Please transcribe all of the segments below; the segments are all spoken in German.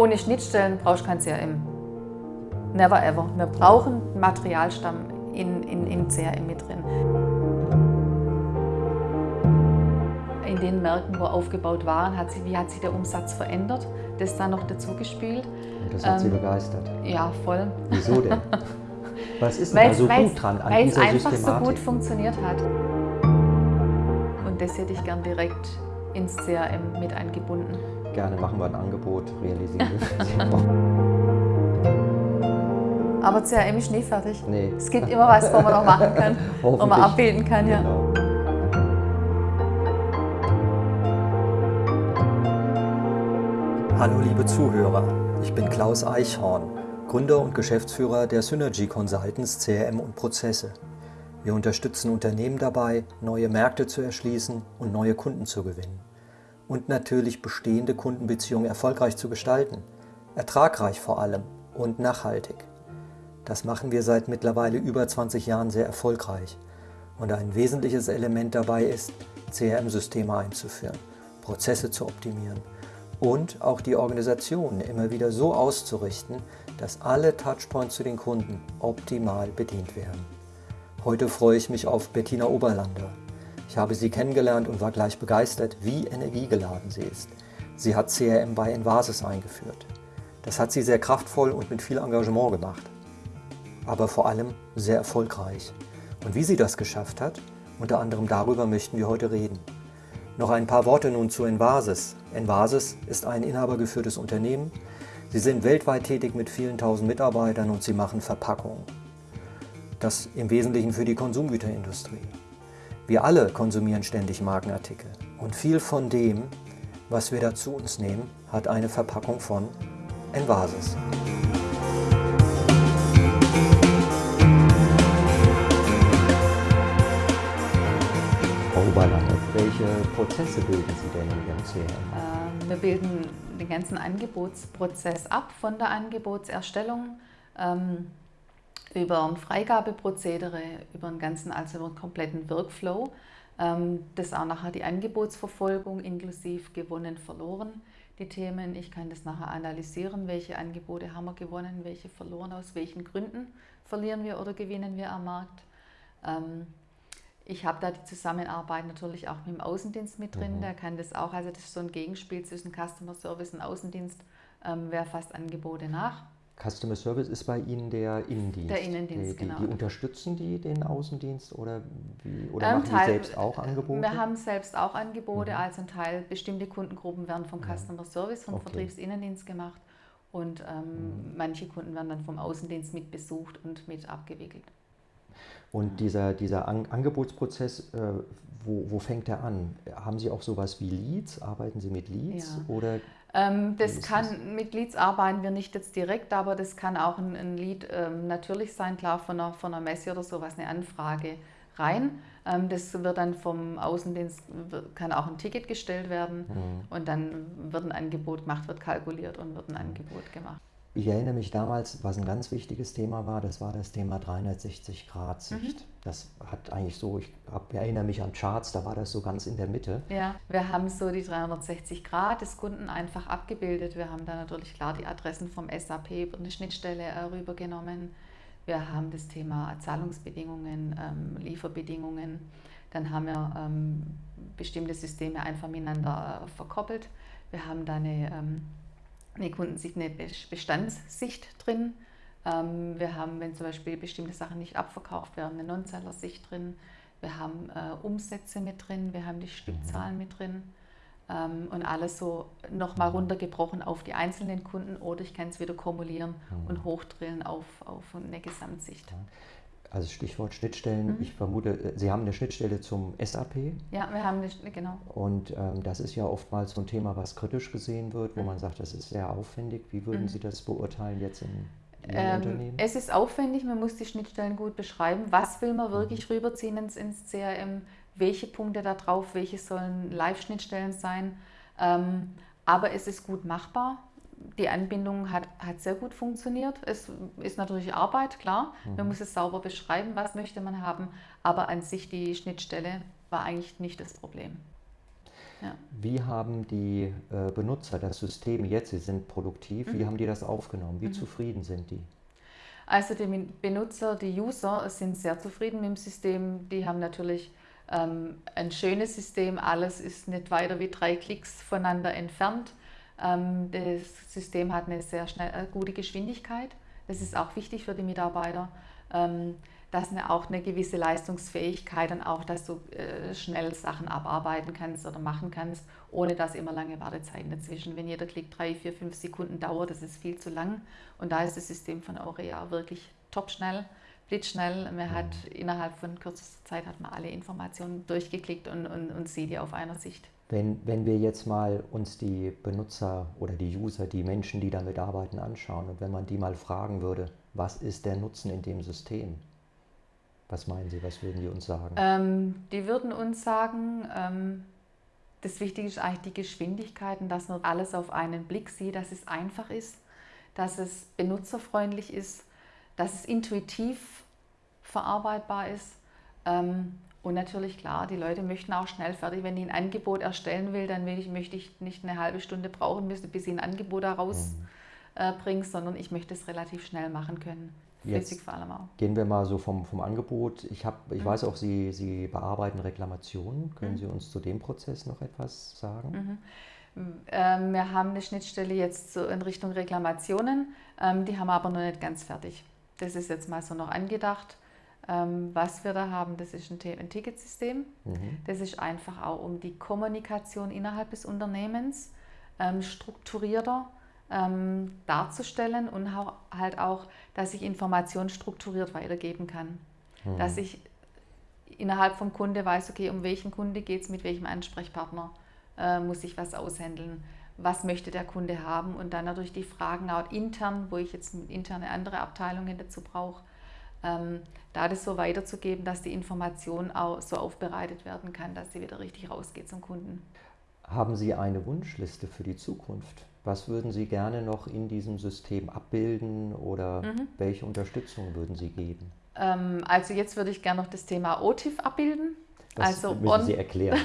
Ohne Schnittstellen brauchst du kein CRM. Never ever. Wir brauchen Materialstamm in, in, im CRM mit drin. In den Märkten, wo aufgebaut waren, hat sich, wie hat sich der Umsatz verändert? Das dann noch dazu gespielt. Das hat ähm, Sie begeistert? Ja, voll. Wieso denn? Was ist denn da so gut dran an Weil es einfach so gut funktioniert hat. Und das hätte ich gern direkt ins CRM mit eingebunden. Gerne machen wir ein Angebot, realisieren Aber CRM ist nie fertig. Nee. Es gibt immer was, wo man noch machen kann, wo man abbilden kann. Ja. Genau. Hallo liebe Zuhörer, ich bin Klaus Eichhorn, Gründer und Geschäftsführer der Synergy Consultants CRM und Prozesse. Wir unterstützen Unternehmen dabei, neue Märkte zu erschließen und neue Kunden zu gewinnen. Und natürlich bestehende Kundenbeziehungen erfolgreich zu gestalten, ertragreich vor allem und nachhaltig. Das machen wir seit mittlerweile über 20 Jahren sehr erfolgreich. Und ein wesentliches Element dabei ist, CRM-Systeme einzuführen, Prozesse zu optimieren und auch die Organisation immer wieder so auszurichten, dass alle Touchpoints zu den Kunden optimal bedient werden. Heute freue ich mich auf Bettina Oberlander. Ich habe sie kennengelernt und war gleich begeistert, wie energiegeladen sie ist. Sie hat CRM bei Envasis eingeführt. Das hat sie sehr kraftvoll und mit viel Engagement gemacht. Aber vor allem sehr erfolgreich. Und wie sie das geschafft hat, unter anderem darüber möchten wir heute reden. Noch ein paar Worte nun zu Envasis. Envasis ist ein inhabergeführtes Unternehmen. Sie sind weltweit tätig mit vielen tausend Mitarbeitern und sie machen Verpackungen. Das im Wesentlichen für die Konsumgüterindustrie. Wir alle konsumieren ständig Markenartikel und viel von dem, was wir da zu uns nehmen, hat eine Verpackung von Envasis. Oberlande. Welche Prozesse bilden Sie denn in Ihrem CRM? Ähm, wir bilden den ganzen Angebotsprozess ab, von der Angebotserstellung ähm, über ein Freigabeprozedere, über den ganzen, also über den kompletten Workflow. Ähm, das auch nachher die Angebotsverfolgung inklusive gewonnen, verloren, die Themen. Ich kann das nachher analysieren, welche Angebote haben wir gewonnen, welche verloren, aus welchen Gründen verlieren wir oder gewinnen wir am Markt. Ähm, ich habe da die Zusammenarbeit natürlich auch mit dem Außendienst mit drin, mhm. der kann das auch, also das ist so ein Gegenspiel zwischen Customer Service und Außendienst, ähm, wer fasst Angebote nach. Customer Service ist bei Ihnen der Innendienst. Der Innendienst, die, genau. Die unterstützen die den Außendienst oder, wie, oder ähm, machen Teil, die selbst auch Angebote? Wir haben selbst auch Angebote, mhm. also ein Teil, bestimmte Kundengruppen werden vom Customer Service, vom okay. Vertriebsinnendienst gemacht und ähm, mhm. manche Kunden werden dann vom Außendienst mit besucht und mit abgewickelt. Und dieser, dieser An Angebotsprozess, äh, wo, wo fängt der an? Haben Sie auch sowas wie Leads? Arbeiten Sie mit Leads? Ja. Oder das kann, mit Leads arbeiten wir nicht jetzt direkt, aber das kann auch ein, ein Lead ähm, natürlich sein, klar von einer, von einer Messe oder sowas, eine Anfrage rein. Ähm, das wird dann vom Außendienst, kann auch ein Ticket gestellt werden mhm. und dann wird ein Angebot gemacht, wird kalkuliert und wird ein Angebot gemacht. Ich erinnere mich damals, was ein ganz wichtiges Thema war, das war das Thema 360-Grad-Sicht. Mhm. Das hat eigentlich so, ich erinnere mich an Charts, da war das so ganz in der Mitte. Ja, wir haben so die 360 Grad des Kunden einfach abgebildet. Wir haben da natürlich klar die Adressen vom SAP über eine Schnittstelle äh, rübergenommen. Wir haben das Thema Zahlungsbedingungen, ähm, Lieferbedingungen. Dann haben wir ähm, bestimmte Systeme einfach miteinander äh, verkoppelt. Wir haben da eine ähm, die Kunden sich eine Bestandssicht drin. Ähm, wir haben, wenn zum Beispiel bestimmte Sachen nicht abverkauft werden, eine Non-Seller-Sicht drin. Wir haben äh, Umsätze mit drin, wir haben die Stückzahlen mit drin ähm, und alles so nochmal runtergebrochen auf die einzelnen Kunden oder ich kann es wieder kumulieren mhm. und hochdrillen auf, auf eine Gesamtsicht. Also Stichwort Schnittstellen. Mhm. Ich vermute, äh, Sie haben eine Schnittstelle zum SAP. Ja, wir haben eine, genau. Und ähm, das ist ja oftmals so ein Thema, was kritisch gesehen wird, wo mhm. man sagt, das ist sehr aufwendig. Wie würden mhm. Sie das beurteilen jetzt in Ihrem ähm, Unternehmen? Es ist aufwendig, man muss die Schnittstellen gut beschreiben. Was will man wirklich mhm. rüberziehen ins, ins CRM? Welche Punkte da drauf? Welche sollen Live-Schnittstellen sein? Ähm, aber es ist gut machbar die Anbindung hat, hat sehr gut funktioniert. Es ist natürlich Arbeit, klar. Mhm. Man muss es sauber beschreiben, was möchte man haben. Aber an sich die Schnittstelle war eigentlich nicht das Problem. Ja. Wie haben die äh, Benutzer das System jetzt, sie sind produktiv, mhm. wie haben die das aufgenommen? Wie mhm. zufrieden sind die? Also die Benutzer, die User sind sehr zufrieden mit dem System. Die haben natürlich ähm, ein schönes System, alles ist nicht weiter wie drei Klicks voneinander entfernt. Ähm, das System hat eine sehr schnell, äh, gute Geschwindigkeit. Das ist auch wichtig für die Mitarbeiter. Ähm, dass eine, auch eine gewisse Leistungsfähigkeit und auch, dass du äh, schnell Sachen abarbeiten kannst oder machen kannst, ohne dass immer lange Wartezeiten dazwischen. Wenn jeder Klick drei, vier, fünf Sekunden dauert, das ist viel zu lang. Und da ist das System von Aurea wirklich topschnell, blitzschnell. Man hat innerhalb von kürzester Zeit hat man alle Informationen durchgeklickt und, und, und sieht die auf einer Sicht. Wenn, wenn wir jetzt mal uns die Benutzer oder die User, die Menschen, die damit arbeiten, anschauen und wenn man die mal fragen würde, was ist der Nutzen in dem System? Was meinen Sie, was würden die uns sagen? Ähm, die würden uns sagen, ähm, das Wichtige ist eigentlich die Geschwindigkeit und dass man alles auf einen Blick sieht, dass es einfach ist, dass es benutzerfreundlich ist, dass es intuitiv verarbeitbar ist. Ähm, und natürlich klar, die Leute möchten auch schnell fertig. Wenn ich ein Angebot erstellen will, dann will ich, möchte ich nicht eine halbe Stunde brauchen müssen, bis ich ein Angebot daraus mhm. äh, bringe, sondern ich möchte es relativ schnell machen können. Jetzt vor allem auch. Gehen wir mal so vom, vom Angebot. Ich, hab, ich mhm. weiß auch, Sie, Sie bearbeiten Reklamationen. Können mhm. Sie uns zu dem Prozess noch etwas sagen? Mhm. Ähm, wir haben eine Schnittstelle jetzt so in Richtung Reklamationen. Ähm, die haben wir aber noch nicht ganz fertig. Das ist jetzt mal so noch angedacht. Ähm, was wir da haben, das ist ein, ein Ticketsystem. Mhm. Das ist einfach auch um die Kommunikation innerhalb des Unternehmens ähm, strukturierter ähm, darzustellen und halt auch, dass ich Informationen strukturiert weitergeben kann. Mhm. Dass ich innerhalb vom Kunde weiß, okay, um welchen Kunde geht es, mit welchem Ansprechpartner äh, muss ich was aushändeln, was möchte der Kunde haben und dann natürlich die Fragen auch intern, wo ich jetzt interne andere Abteilungen dazu brauche, ähm, da das so weiterzugeben, dass die Information auch so aufbereitet werden kann, dass sie wieder richtig rausgeht zum Kunden. Haben Sie eine Wunschliste für die Zukunft? Was würden Sie gerne noch in diesem System abbilden oder mhm. welche Unterstützung würden Sie geben? Ähm, also jetzt würde ich gerne noch das Thema OTIF abbilden. Das also müssen on, Sie erklären.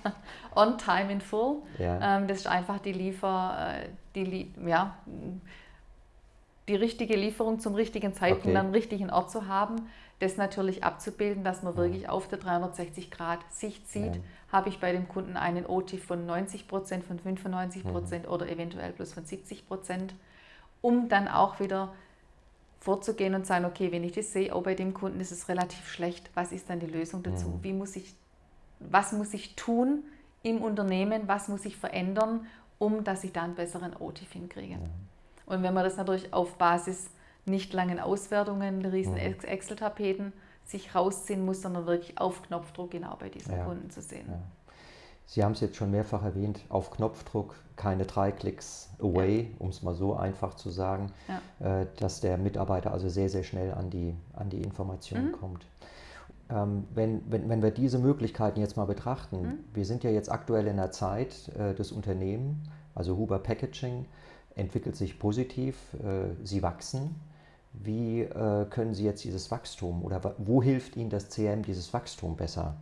on Time in Full. Ja. Ähm, das ist einfach die Liefer, äh, die, ja, die richtige Lieferung zum richtigen Zeitpunkt okay. am richtigen Ort zu haben das natürlich abzubilden, dass man wirklich auf der 360 Grad Sicht sieht, ja. habe ich bei dem Kunden einen OT von 90 Prozent, von 95 Prozent mhm. oder eventuell plus von 70 Prozent, um dann auch wieder vorzugehen und sagen, okay, wenn ich das sehe, oh, bei dem Kunden ist es relativ schlecht, was ist dann die Lösung dazu? Mhm. Wie muss ich, was muss ich tun im Unternehmen, was muss ich verändern, um dass ich da einen besseren OTIF hinkriege? Mhm. Und wenn man das natürlich auf Basis nicht langen Auswertungen, riesen mhm. Excel-Tapeten sich rausziehen muss, sondern wirklich auf Knopfdruck genau bei diesem ja. Kunden zu sehen. Ja. Sie haben es jetzt schon mehrfach erwähnt, auf Knopfdruck, keine drei Klicks away, ja. um es mal so einfach zu sagen, ja. äh, dass der Mitarbeiter also sehr, sehr schnell an die, an die Information mhm. kommt. Ähm, wenn, wenn, wenn wir diese Möglichkeiten jetzt mal betrachten, mhm. wir sind ja jetzt aktuell in der Zeit äh, des Unternehmens, also Huber Packaging entwickelt sich positiv, äh, sie wachsen. Wie äh, können Sie jetzt dieses Wachstum oder wo hilft Ihnen das CM dieses Wachstum besser?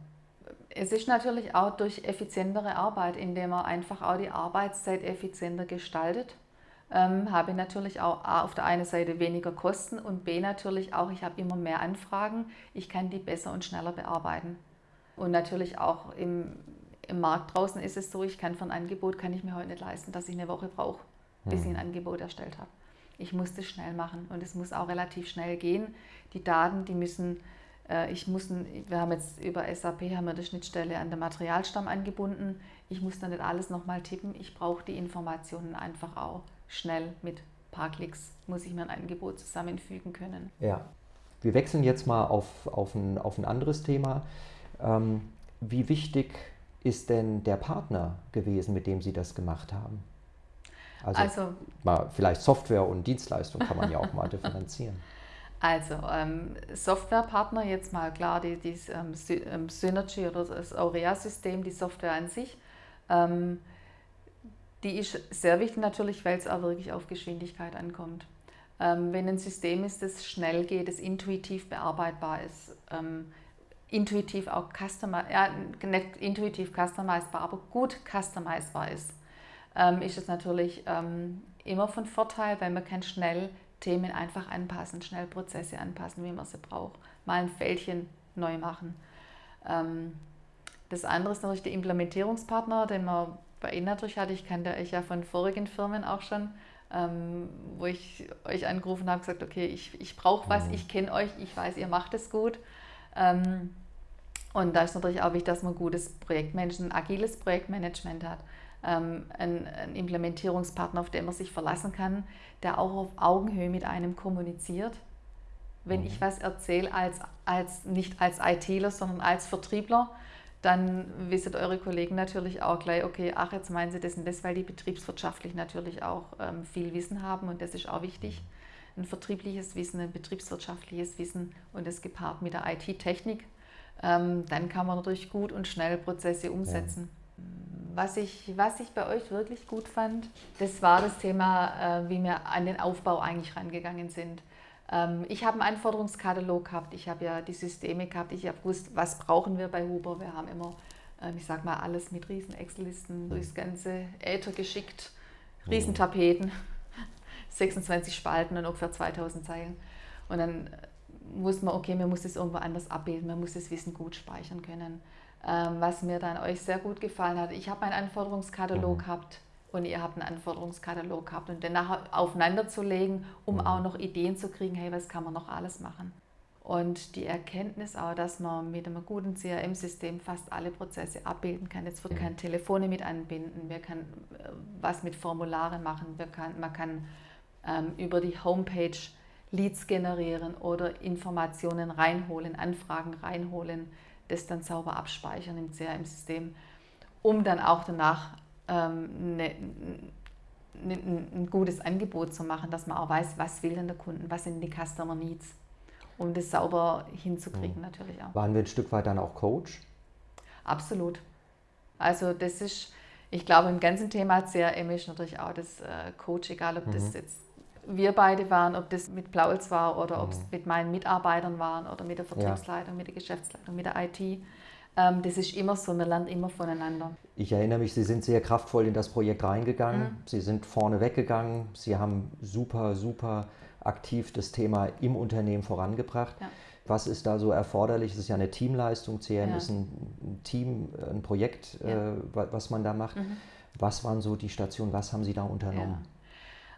Es ist natürlich auch durch effizientere Arbeit, indem man einfach auch die Arbeitszeit effizienter gestaltet. Ähm, habe natürlich auch A, auf der einen Seite weniger Kosten und B natürlich auch, ich habe immer mehr Anfragen, ich kann die besser und schneller bearbeiten. Und natürlich auch im, im Markt draußen ist es so, ich kann für ein Angebot, kann ich mir heute nicht leisten, dass ich eine Woche brauche, bis hm. ich ein Angebot erstellt habe ich muss das schnell machen und es muss auch relativ schnell gehen. Die Daten, die müssen, äh, ich muss, wir haben jetzt über SAP haben wir die Schnittstelle an den Materialstamm angebunden. Ich muss dann nicht alles nochmal tippen. Ich brauche die Informationen einfach auch schnell mit ein paar Klicks, muss ich mir ein Angebot zusammenfügen können. Ja, wir wechseln jetzt mal auf, auf, ein, auf ein anderes Thema. Ähm, wie wichtig ist denn der Partner gewesen, mit dem Sie das gemacht haben? Also, also mal vielleicht Software und Dienstleistung kann man ja auch mal differenzieren. Also ähm, Softwarepartner, jetzt mal klar, die, die ähm, ähm, Synergy oder das Aurea-System, die Software an sich, ähm, die ist sehr wichtig natürlich, weil es auch wirklich auf Geschwindigkeit ankommt. Ähm, wenn ein System ist, das schnell geht, das intuitiv bearbeitbar ist, intuitiv auch customer, ja, nicht intuitiv customizbar, aber gut customizbar ist, ähm, ist es natürlich ähm, immer von Vorteil, weil man kann schnell Themen einfach anpassen, schnell Prozesse anpassen, wie man sie braucht, mal ein Fältchen neu machen. Ähm, das andere ist natürlich der Implementierungspartner, den man bei Ihnen natürlich hatte. Ich kannte euch ja von vorigen Firmen auch schon, ähm, wo ich euch angerufen habe und gesagt, okay, ich, ich brauche was, mhm. ich kenne euch, ich weiß, ihr macht es gut. Ähm, und da ist natürlich auch wichtig, dass man gutes Projektmanagement, agiles Projektmanagement hat. Ähm, einen, einen Implementierungspartner, auf den man sich verlassen kann, der auch auf Augenhöhe mit einem kommuniziert. Wenn mhm. ich was erzähle, als, als, nicht als ITler, sondern als Vertriebler, dann wissen eure Kollegen natürlich auch gleich, okay, ach, jetzt meinen sie das und das, weil die betriebswirtschaftlich natürlich auch ähm, viel Wissen haben und das ist auch wichtig. Ein vertriebliches Wissen, ein betriebswirtschaftliches Wissen und das gepaart mit der IT-Technik ähm, dann kann man natürlich gut und schnell Prozesse umsetzen. Ja. Was, ich, was ich bei euch wirklich gut fand, das war das Thema, äh, wie wir an den Aufbau eigentlich rangegangen sind. Ähm, ich habe einen Anforderungskatalog gehabt, ich habe ja die Systeme gehabt, ich habe gewusst, was brauchen wir bei Huber. Wir haben immer, äh, ich sag mal, alles mit riesen Excel-Listen durchs ganze Äther geschickt, Riesentapeten, 26 Spalten und ungefähr 2000 Zeilen. Und dann muss man, okay, man muss es irgendwo anders abbilden, man muss das Wissen gut speichern können. Ähm, was mir dann euch sehr gut gefallen hat, ich habe einen Anforderungskatalog mhm. gehabt und ihr habt einen Anforderungskatalog gehabt und den nachher aufeinander zu legen, um mhm. auch noch Ideen zu kriegen, hey, was kann man noch alles machen. Und die Erkenntnis auch, dass man mit einem guten CRM-System fast alle Prozesse abbilden kann. Jetzt wird mhm. kein Telefone mit anbinden, wir können äh, was mit Formularen machen, wir kann, man kann ähm, über die Homepage Leads generieren oder Informationen reinholen, Anfragen reinholen, das dann sauber abspeichern im CRM-System, um dann auch danach ähm, ne, ne, ein gutes Angebot zu machen, dass man auch weiß, was will denn der Kunde, was sind die Customer Needs, um das sauber hinzukriegen mhm. natürlich auch. Waren wir ein Stück weit dann auch Coach? Absolut. Also das ist, ich glaube, im ganzen Thema CRM ist natürlich auch das äh, Coach, egal ob mhm. das jetzt wir beide waren, ob das mit Plaulz war oder mhm. ob es mit meinen Mitarbeitern waren oder mit der Vertriebsleitung, ja. mit der Geschäftsleitung, mit der IT. Ähm, das ist immer so, man lernt immer voneinander. Ich erinnere mich, Sie sind sehr kraftvoll in das Projekt reingegangen. Mhm. Sie sind vorne weggegangen. Sie haben super, super aktiv das Thema im Unternehmen vorangebracht. Ja. Was ist da so erforderlich? Es ist ja eine Teamleistung. CRM ja. ist ein Team, ein Projekt, äh, was man da macht. Mhm. Was waren so die Stationen? Was haben Sie da unternommen?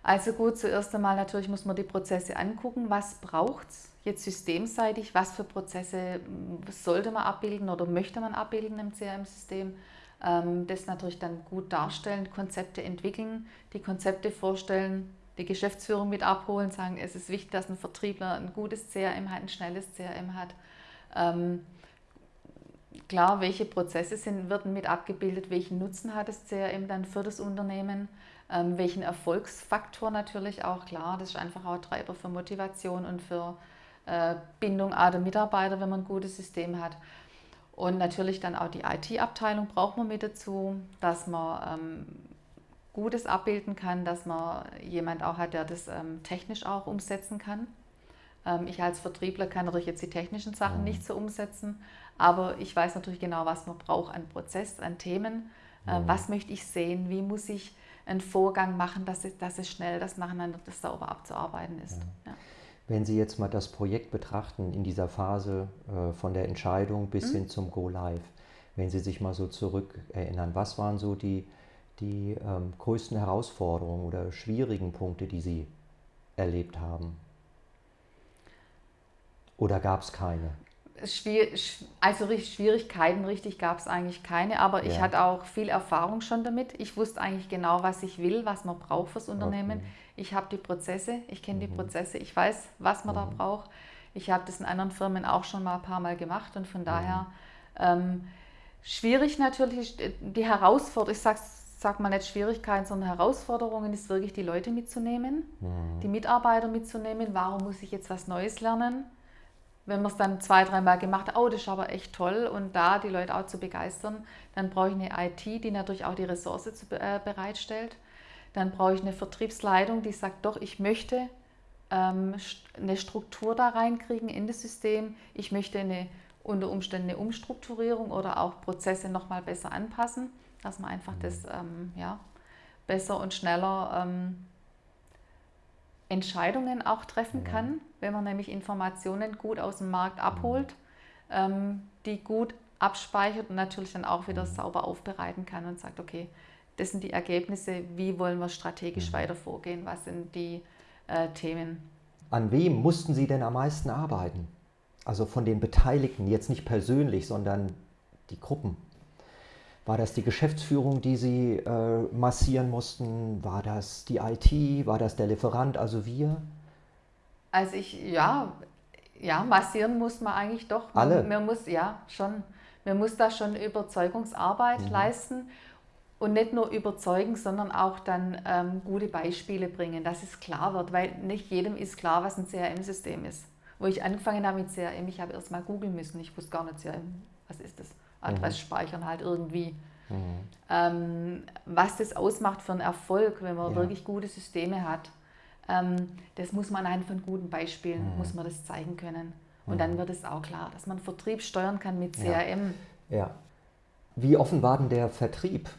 Also gut, zuerst einmal natürlich muss man die Prozesse angucken. Was braucht es jetzt systemseitig? Was für Prozesse hm, sollte man abbilden oder möchte man abbilden im CRM-System? Ähm, das natürlich dann gut darstellen, Konzepte entwickeln, die Konzepte vorstellen, die Geschäftsführung mit abholen, sagen, es ist wichtig, dass ein Vertriebler ein gutes CRM hat, ein schnelles CRM hat. Ähm, klar, welche Prozesse sind, werden mit abgebildet, welchen Nutzen hat das CRM dann für das Unternehmen? Ähm, welchen Erfolgsfaktor natürlich auch, klar, das ist einfach auch Treiber für Motivation und für äh, Bindung der Mitarbeiter, wenn man ein gutes System hat. Und natürlich dann auch die IT-Abteilung braucht man mit dazu, dass man ähm, Gutes abbilden kann, dass man jemand auch hat, der das ähm, technisch auch umsetzen kann. Ähm, ich als Vertriebler kann natürlich jetzt die technischen Sachen mhm. nicht so umsetzen, aber ich weiß natürlich genau, was man braucht an Prozess, an Themen. Äh, mhm. Was möchte ich sehen? Wie muss ich einen Vorgang machen, dass es, dass es schnell das Nacheinander das sauber abzuarbeiten ist. Ja. Ja. Wenn Sie jetzt mal das Projekt betrachten in dieser Phase äh, von der Entscheidung bis mhm. hin zum Go Live, wenn Sie sich mal so zurückerinnern, was waren so die, die ähm, größten Herausforderungen oder schwierigen Punkte, die Sie erlebt haben? Oder gab es keine? Also Schwierigkeiten richtig gab es eigentlich keine, aber ja. ich hatte auch viel Erfahrung schon damit. Ich wusste eigentlich genau, was ich will, was man braucht fürs Unternehmen. Okay. Ich habe die Prozesse, ich kenne mhm. die Prozesse, ich weiß, was man mhm. da braucht. Ich habe das in anderen Firmen auch schon mal ein paar Mal gemacht und von mhm. daher ähm, schwierig natürlich die Herausforderung, ich sage sag mal nicht Schwierigkeiten, sondern Herausforderungen ist wirklich die Leute mitzunehmen, mhm. die Mitarbeiter mitzunehmen. Warum muss ich jetzt was Neues lernen? Wenn man es dann zwei, dreimal gemacht hat, oh, das ist aber echt toll und da die Leute auch zu begeistern, dann brauche ich eine IT, die natürlich auch die Ressource zu, äh, bereitstellt. Dann brauche ich eine Vertriebsleitung, die sagt, doch, ich möchte ähm, eine Struktur da reinkriegen in das System. Ich möchte eine unter Umständen eine Umstrukturierung oder auch Prozesse nochmal besser anpassen, dass man einfach das ähm, ja, besser und schneller ähm, Entscheidungen auch treffen kann, wenn man nämlich Informationen gut aus dem Markt abholt, ähm, die gut abspeichert und natürlich dann auch wieder sauber aufbereiten kann und sagt, okay, das sind die Ergebnisse, wie wollen wir strategisch weiter vorgehen, was sind die äh, Themen. An wem mussten Sie denn am meisten arbeiten? Also von den Beteiligten, jetzt nicht persönlich, sondern die Gruppen. War das die Geschäftsführung, die Sie äh, massieren mussten? War das die IT? War das der Lieferant, also wir? Also ich, ja, ja, massieren muss man eigentlich doch. Alle? Man, muss, ja, schon. Man muss da schon Überzeugungsarbeit mhm. leisten und nicht nur überzeugen, sondern auch dann ähm, gute Beispiele bringen, dass es klar wird, weil nicht jedem ist klar, was ein CRM-System ist. Wo ich angefangen habe mit CRM, ich habe erst mal googeln müssen, ich wusste gar nicht CRM, was ist das? Adressspeichern mhm. halt irgendwie. Mhm. Ähm, was das ausmacht für einen Erfolg, wenn man ja. wirklich gute Systeme hat, das muss man anhand von guten Beispielen, mhm. muss man das zeigen können. Und dann mhm. wird es auch klar, dass man Vertrieb steuern kann mit CRM. Ja. ja. Wie offen war denn der Vertrieb?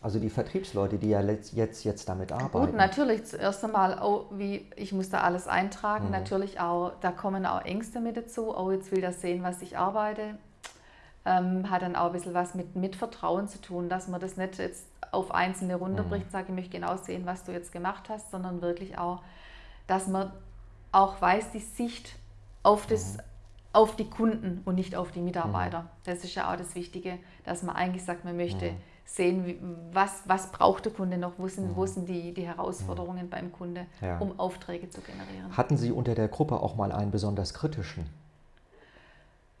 Also die Vertriebsleute, die ja jetzt, jetzt damit arbeiten. Gut, natürlich zuerst einmal, oh, wie, ich muss da alles eintragen. Mhm. Natürlich auch, da kommen auch Ängste mit dazu. Oh, jetzt will das sehen, was ich arbeite ähm, hat dann auch ein bisschen was mit, mit Vertrauen zu tun, dass man das nicht jetzt auf Einzelne runterbricht und mhm. sagt, ich möchte genau sehen, was du jetzt gemacht hast, sondern wirklich auch, dass man auch weiß, die Sicht auf, das, mhm. auf die Kunden und nicht auf die Mitarbeiter. Mhm. Das ist ja auch das Wichtige, dass man eigentlich sagt, man möchte sehen, was, was braucht der Kunde noch, wo sind, wo sind die, die Herausforderungen beim Kunde, ja. um Aufträge zu generieren. Hatten Sie unter der Gruppe auch mal einen besonders kritischen?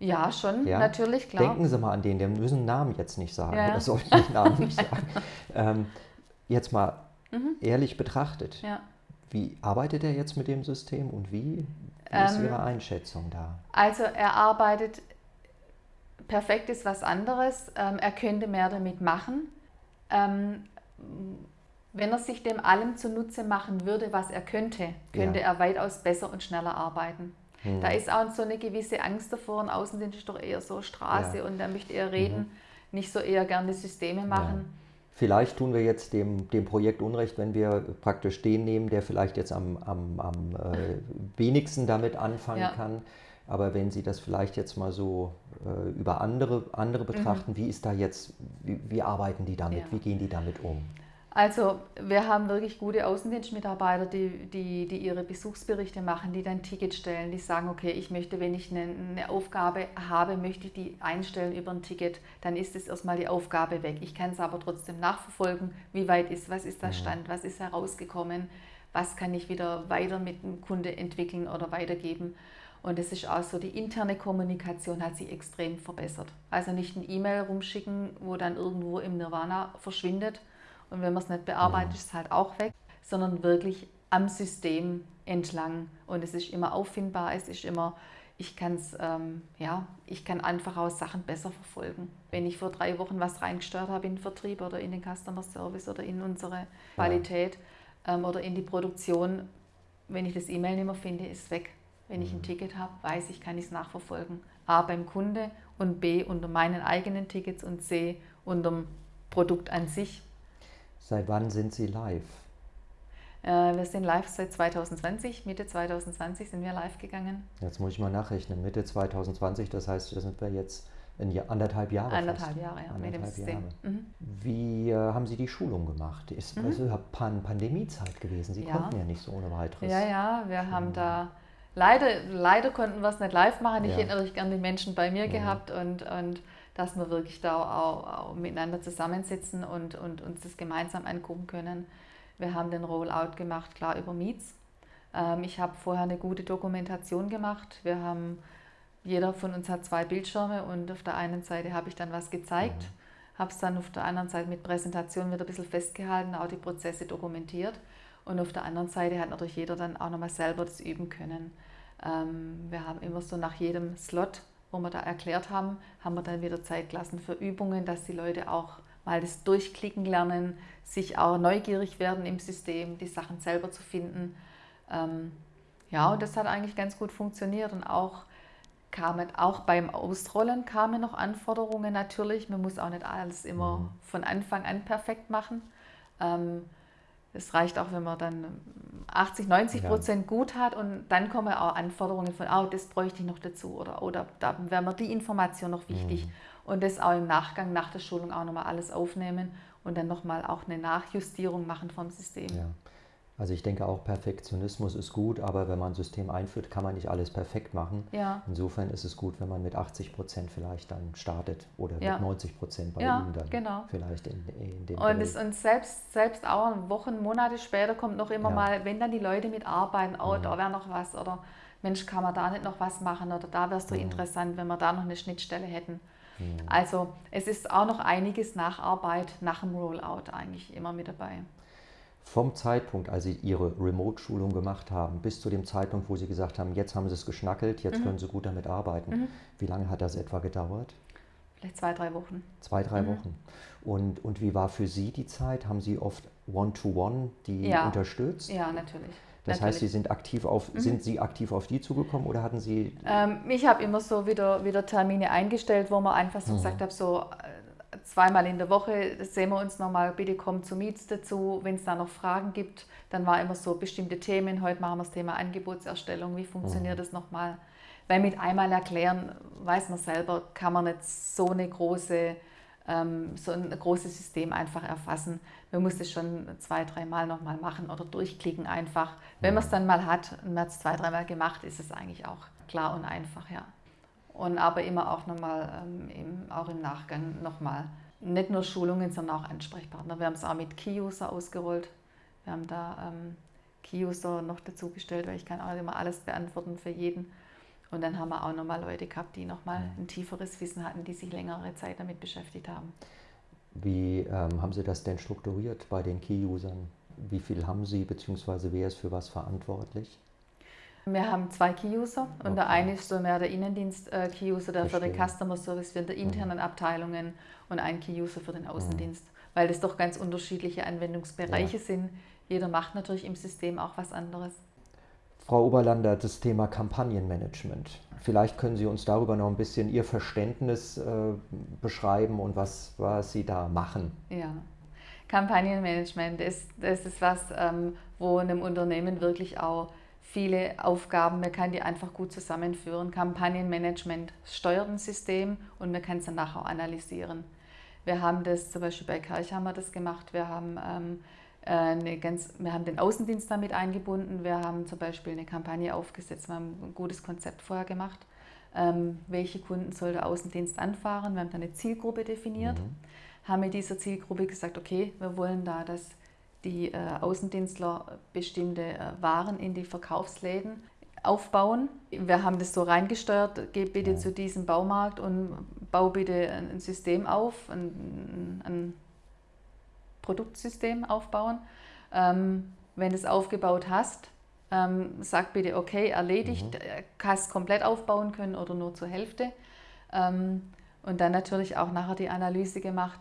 Ja, schon, ja? natürlich, klar. Denken Sie mal an den, der müssen Namen jetzt nicht sagen, ja. oder sollten den Namen nicht sagen. Ähm, jetzt mal mhm. ehrlich betrachtet, ja. wie arbeitet er jetzt mit dem System und wie, wie ist ähm, Ihre Einschätzung da? Also er arbeitet, perfekt ist was anderes, ähm, er könnte mehr damit machen. Ähm, wenn er sich dem allem zunutze machen würde, was er könnte, könnte er weitaus besser und schneller arbeiten. Mhm. Da ist auch so eine gewisse Angst davor. Ein Außendienst ist doch eher so Straße ja. und er möchte eher reden, mhm. nicht so eher gerne Systeme machen. Ja. Vielleicht tun wir jetzt dem, dem Projekt Unrecht, wenn wir praktisch den nehmen, der vielleicht jetzt am, am, am äh, wenigsten damit anfangen ja. kann. Aber wenn Sie das vielleicht jetzt mal so äh, über andere, andere mhm. betrachten, mhm. wie ist da jetzt, wie, wie arbeiten die damit, wie gehen die damit um? Also wir haben wirklich gute Außendienstmitarbeiter, die, die, die ihre Besuchsberichte machen, die dann Tickets stellen, die sagen, okay, ich möchte, wenn ich eine, eine, Aufgabe habe, möchte ich die einstellen über ein Ticket, dann ist es erstmal die Aufgabe weg. Ich kann es aber trotzdem nachverfolgen, wie weit ist, was ist der Stand, was ist herausgekommen, was kann ich wieder weiter mit dem Kunde entwickeln oder weitergeben. Und es ist auch so, die interne Kommunikation hat sich extrem verbessert. Also nicht ein E-Mail rumschicken, wo dann irgendwo im Nirvana verschwindet, und wenn man es nicht bearbeitet, ist es halt auch weg, sondern wirklich am System entlang. Und es ist immer auffindbar, es ist immer, ich kann es, ähm, ja, ich kann einfach auch Sachen besser verfolgen. Wenn ich vor drei Wochen was reingesteuert habe in den Vertrieb oder in den Customer Service oder in unsere Qualität ja. ähm, oder in die Produktion, wenn ich das E-Mail nicht mehr finde, ist es weg. Wenn ich ein mhm. Ticket habe, weiß ich, kann ich es nachverfolgen. A beim Kunde und B unter meinen eigenen Tickets und C unter dem Produkt an sich. Seit wann sind Sie live? Äh, wir sind live seit 2020. Mitte 2020 sind wir live gegangen. Jetzt muss ich mal nachrechnen. Mitte 2020, das heißt, da sind wir jetzt in anderthalb Jahre. Anderthalb fast. Jahre, ja, anderthalb mit dem System. Mhm. Wie äh, haben Sie die Schulung gemacht? Ist mhm. also Pan Pandemiezeit gewesen. Sie ja. konnten ja nicht so ohne weiteres. Ja, ja, wir mhm. haben da leider, leider konnten wir es nicht live machen. Ich ja. hätte natürlich gerne die Menschen bei mir mhm. gehabt und, und dass wir wirklich da auch, auch miteinander zusammensitzen und, und uns das gemeinsam angucken können. Wir haben den Rollout gemacht, klar über Meets. Ähm, ich habe vorher eine gute Dokumentation gemacht. Wir haben, jeder von uns hat zwei Bildschirme und auf der einen Seite habe ich dann was gezeigt, mhm. habe es dann auf der anderen Seite mit Präsentation wieder ein bisschen festgehalten, auch die Prozesse dokumentiert. Und auf der anderen Seite hat natürlich jeder dann auch nochmal selber das üben können. Ähm, wir haben immer so nach jedem Slot wo wir da erklärt haben, haben wir dann wieder Zeit gelassen für Übungen, dass die Leute auch mal das Durchklicken lernen, sich auch neugierig werden im System, die Sachen selber zu finden. Ähm, ja, und das hat eigentlich ganz gut funktioniert und auch kamen auch beim Ausrollen kamen noch Anforderungen natürlich. Man muss auch nicht alles immer mhm. von Anfang an perfekt machen. Ähm, es reicht auch, wenn man dann 80, 90 Prozent ja. gut hat und dann kommen auch Anforderungen von, oh, das bräuchte ich noch dazu oder, oder da wäre mir die Information noch wichtig. Mhm. Und das auch im Nachgang, nach der Schulung auch nochmal alles aufnehmen und dann nochmal auch eine Nachjustierung machen vom System. Ja. Also ich denke auch, Perfektionismus ist gut, aber wenn man ein System einführt, kann man nicht alles perfekt machen. Ja. Insofern ist es gut, wenn man mit 80 Prozent vielleicht dann startet oder ja. mit 90 Prozent bei ja, ihm dann genau. vielleicht in, in dem Und, es, und selbst, selbst auch Wochen, Monate später kommt noch immer ja. mal, wenn dann die Leute mitarbeiten, oh, mhm. da wäre noch was oder Mensch, kann man da nicht noch was machen oder da wäre es so mhm. interessant, wenn wir da noch eine Schnittstelle hätten. Mhm. Also es ist auch noch einiges Nacharbeit nach dem Rollout eigentlich immer mit dabei vom Zeitpunkt, als Sie Ihre Remote-Schulung gemacht haben, bis zu dem Zeitpunkt, wo Sie gesagt haben, jetzt haben Sie es geschnackelt, jetzt mhm. können Sie gut damit arbeiten. Mhm. Wie lange hat das etwa gedauert? Vielleicht zwei, drei Wochen. Zwei, drei mhm. Wochen. Und, und wie war für Sie die Zeit? Haben Sie oft One-to-One -one die ja. unterstützt? Ja, natürlich. Das Natürlich. heißt, Sie sind aktiv auf, mhm. sind Sie aktiv auf die zugekommen oder hatten Sie? Ähm, ich habe immer so wieder, wieder Termine eingestellt, wo man einfach so mhm. gesagt habe, so zweimal in der Woche sehen wir uns nochmal, bitte kommt zu Meets dazu, wenn es da noch Fragen gibt. Dann war immer so bestimmte Themen, heute machen wir das Thema Angebotserstellung, wie funktioniert mhm. das nochmal? Weil mit einmal erklären, weiß man selber, kann man nicht so eine große ähm, so ein großes System einfach erfassen. Man muss es schon zwei, dreimal nochmal machen oder durchklicken einfach. Wenn man es dann mal hat und man hat es zwei, dreimal gemacht, ist es eigentlich auch klar und einfach, ja und aber immer auch nochmal, ähm, im, auch im Nachgang nochmal, nicht nur Schulungen, sondern auch Ansprechpartner. Wir haben es auch mit Key-User ausgerollt. Wir haben da ähm, Key-User noch dazu gestellt, weil ich kann auch immer alles beantworten für jeden. Und dann haben wir auch nochmal Leute gehabt, die nochmal mhm. ein tieferes Wissen hatten, die sich längere Zeit damit beschäftigt haben. Wie ähm, haben Sie das denn strukturiert bei den Key-Usern? Wie viel haben Sie, beziehungsweise wer ist für was verantwortlich? Wir haben zwei Key-User und okay. der eine ist so mehr der Innendienst-Key-User, der Verstehe. für den Customer Service für die internen mhm. Abteilungen und ein Key-User für den mhm. Außendienst, weil das doch ganz unterschiedliche Anwendungsbereiche ja. sind. Jeder macht natürlich im System auch was anderes. Frau Oberlander, das Thema Kampagnenmanagement. Vielleicht können Sie uns darüber noch ein bisschen Ihr Verständnis äh, beschreiben und was, was Sie da machen. Ja, Kampagnenmanagement ist, das ist was, ähm, wo einem Unternehmen wirklich auch viele Aufgaben, man kann die einfach gut zusammenführen. Kampagnenmanagement steuert ein System und man kann es dann nachher auch analysieren. Wir haben das zum Beispiel bei haben wir das gemacht. Wir haben, ähm, äh, eine ganz, wir haben den Außendienst damit eingebunden. Wir haben zum Beispiel eine Kampagne aufgesetzt. Wir haben ein gutes Konzept vorher gemacht. Ähm, welche Kunden soll der Außendienst anfahren? Wir haben dann eine Zielgruppe definiert. Mhm. Haben mit dieser Zielgruppe gesagt, okay, wir wollen da, dass die äh, Außendienstler bestimmte äh, Waren in die Verkaufsläden aufbauen. Wir haben das so reingesteuert, geh bitte zu diesem Baumarkt und bau bitte ein System auf, ein, ein Produktsystem aufbauen. Ähm, wenn du es aufgebaut hast, ähm, sag bitte, okay, erledigt, mhm. Äh, hast komplett aufbauen können oder nur zur Hälfte. Ähm, und dann natürlich auch nachher die Analyse gemacht,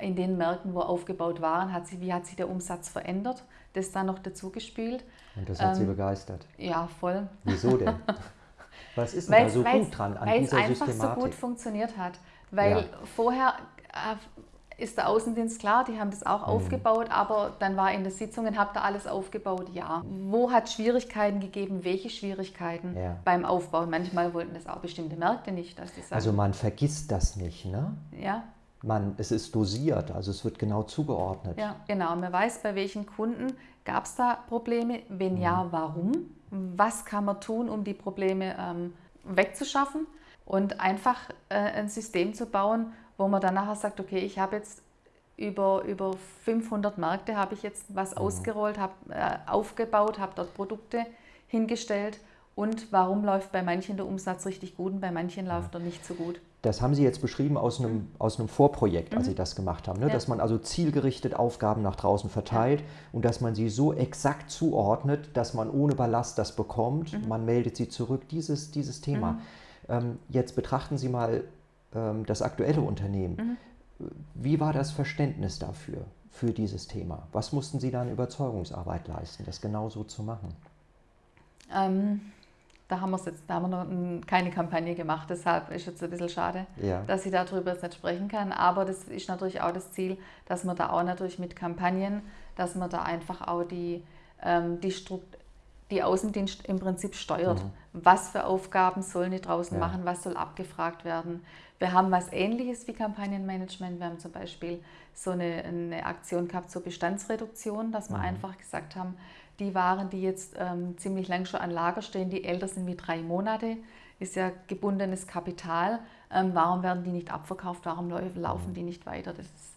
in den Märkten, wo aufgebaut waren, hat sich, wie hat sich der Umsatz verändert. Das dann noch dazu gespielt. Und das hat ähm, Sie begeistert? Ja, voll. Wieso denn? Was ist denn da so gut dran an dieser Systematik? Weil es einfach so gut funktioniert hat. Weil ja. vorher äh, ist der Außendienst klar, die haben das auch mhm. aufgebaut, aber dann war in den Sitzungen, habt ihr alles aufgebaut? Ja. Wo hat es Schwierigkeiten gegeben? Welche Schwierigkeiten ja. beim Aufbau? Manchmal wollten das auch bestimmte Märkte nicht, dass die sagen. Also man vergisst das nicht, ne? Ja man, es ist dosiert, also es wird genau zugeordnet. Ja, genau. Man weiß, bei welchen Kunden gab es da Probleme, wenn mhm. ja, warum, was kann man tun, um die Probleme ähm, wegzuschaffen und einfach äh, ein System zu bauen, wo man dann nachher sagt, okay, ich habe jetzt über, über 500 Märkte habe ich jetzt was mhm. ausgerollt, habe äh, aufgebaut, habe dort Produkte hingestellt und warum läuft bei manchen der Umsatz richtig gut und bei manchen läuft er nicht so gut. Das haben Sie jetzt beschrieben aus einem, aus einem Vorprojekt, als mhm. Sie das gemacht haben, ne? Ja. dass man also zielgerichtet Aufgaben nach draußen verteilt ja. und dass man sie so exakt zuordnet, dass man ohne Ballast das bekommt, mhm. man meldet sie zurück, dieses, dieses Thema. Mhm. Ähm, jetzt betrachten Sie mal ähm, das aktuelle Unternehmen. Mhm. Wie war das Verständnis dafür, für dieses Thema? Was mussten Sie da an Überzeugungsarbeit leisten, das genau so zu machen? Ähm Da haben, jetzt, da haben wir noch keine Kampagne gemacht, deshalb ist es ein bisschen schade, ja. dass ich darüber jetzt nicht sprechen kann. Aber das ist natürlich auch das Ziel, dass man da auch natürlich mit Kampagnen, dass man da einfach auch die, ähm, die, die Außendienst im Prinzip steuert. Mhm. Was für Aufgaben sollen die draußen ja. machen, was soll abgefragt werden. Wir haben was ähnliches wie Kampagnenmanagement. Wir haben zum Beispiel so eine, eine Aktion gehabt zur Bestandsreduktion, dass wir mhm. einfach gesagt haben, die Waren, die jetzt ähm, ziemlich lang schon an Lager stehen, die älter sind wie drei Monate, ist ja gebundenes Kapital. Ähm, warum werden die nicht abverkauft? Warum laufen die nicht weiter? Das ist,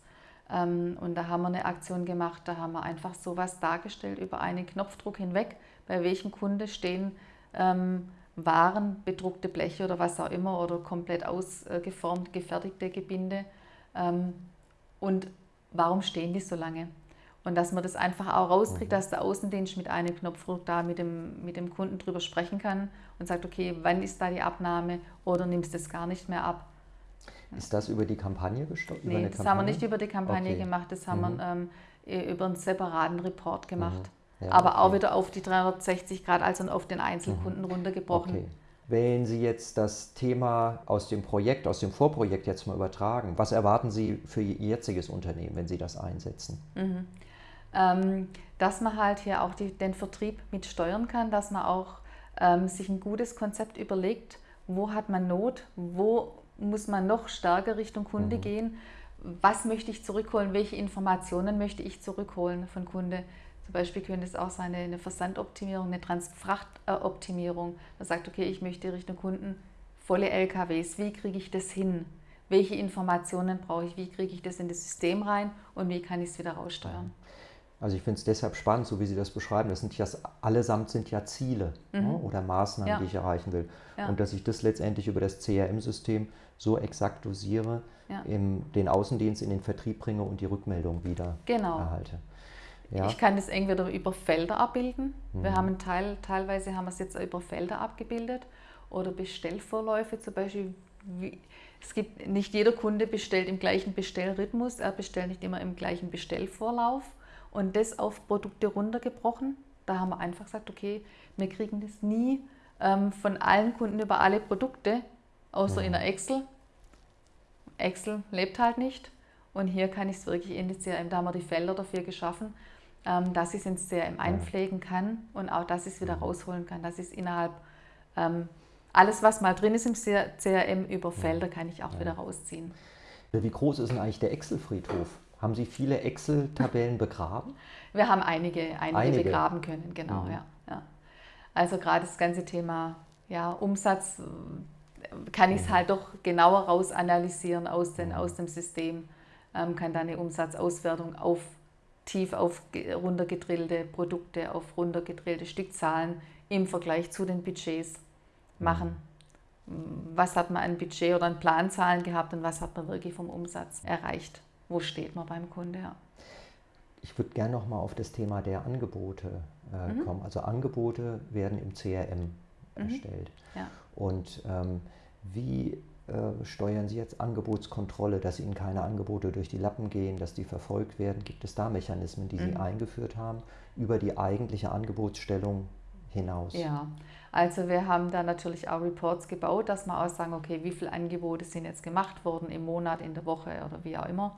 ähm, und da haben wir eine Aktion gemacht, da haben wir einfach sowas dargestellt über einen Knopfdruck hinweg, bei welchem Kunde stehen ähm, Waren, bedruckte Bleche oder was auch immer oder komplett ausgeformt, gefertigte Gebinde. Ähm, und warum stehen die so lange? Und dass man das einfach auch rauskriegt, mhm. dass der Außendienst mit einem Knopfdruck da mit dem, mit dem Kunden drüber sprechen kann und sagt, okay, wann ist da die Abnahme oder nimmst du es gar nicht mehr ab. Ist das über die Kampagne gesteuert? Nee, das Kampagne? haben wir nicht über die Kampagne okay. gemacht, das haben mhm. wir ähm, über einen separaten Report gemacht. Mhm. Ja, Aber okay. auch wieder auf die 360 Grad, also auf den Einzelkunden mhm. runtergebrochen. Okay. Wenn Sie jetzt das Thema aus dem Projekt, aus dem Vorprojekt jetzt mal übertragen, was erwarten Sie für Ihr jetziges Unternehmen, wenn Sie das einsetzen? Mhm ähm, dass man halt hier auch die, den Vertrieb mit steuern kann, dass man auch ähm, sich ein gutes Konzept überlegt, wo hat man Not, wo muss man noch stärker Richtung Kunde mhm. gehen, was möchte ich zurückholen, welche Informationen möchte ich zurückholen von Kunde. Zum Beispiel könnte es auch sein eine Versandoptimierung, eine Transfrachtoptimierung. Man sagt, okay, ich möchte Richtung Kunden volle LKWs, wie kriege ich das hin? Welche Informationen brauche ich, wie kriege ich das in das System rein und wie kann ich es wieder raussteuern? Also ich finde es deshalb spannend, so wie Sie das beschreiben. Das sind ja allesamt sind ja Ziele mhm. ne, oder Maßnahmen, ja. die ich erreichen will. Ja. Und dass ich das letztendlich über das CRM-System so exakt dosiere, ja. in den Außendienst in den Vertrieb bringe und die Rückmeldung wieder genau. erhalte. Ja. Ich kann das entweder über Felder abbilden. Mhm. Wir haben einen Teil, teilweise haben wir es jetzt über Felder abgebildet oder Bestellvorläufe zum Beispiel. Wie, es gibt nicht jeder Kunde bestellt im gleichen Bestellrhythmus, er bestellt nicht immer im gleichen Bestellvorlauf und das auf Produkte runtergebrochen. Da haben wir einfach gesagt, okay, wir kriegen das nie ähm, von allen Kunden über alle Produkte, außer mhm. in der Excel. Excel lebt halt nicht. Und hier kann ich es wirklich in die CRM, da haben wir die Felder dafür geschaffen, ähm, dass ich es ins CRM einpflegen kann und auch, dass ich es wieder rausholen kann, dass ich es innerhalb, ähm, alles was mal drin ist im CRM über Felder, kann ich auch wieder rausziehen. Wie groß ist denn eigentlich der Excel-Friedhof? Haben Sie viele Excel-Tabellen begraben? Wir haben einige, einige, einige. begraben können, genau, mhm. ja, ja. Also gerade das ganze Thema ja, Umsatz kann ich es mhm. halt doch genauer raus analysieren aus, den, mhm. aus dem System, ähm, kann da eine Umsatzauswertung auf tief auf runtergedrillte Produkte, auf runtergedrillte Stückzahlen im Vergleich zu den Budgets machen. Mhm. Was hat man an Budget oder an Planzahlen gehabt und was hat man wirklich vom Umsatz erreicht? wo steht man beim Kunde. Ja. Ich würde gerne noch mal auf das Thema der Angebote äh, mhm. kommen. Also Angebote werden im CRM mhm. erstellt. Ja. Und ähm, wie äh, steuern Sie jetzt Angebotskontrolle, dass Ihnen keine Angebote durch die Lappen gehen, dass die verfolgt werden? Gibt es da Mechanismen, die Sie mhm. eingeführt haben, über die eigentliche Angebotsstellung hinaus? Ja, also wir haben da natürlich auch Reports gebaut, dass wir auch sagen, okay, wie viele Angebote sind jetzt gemacht worden im Monat, in der Woche oder wie auch immer.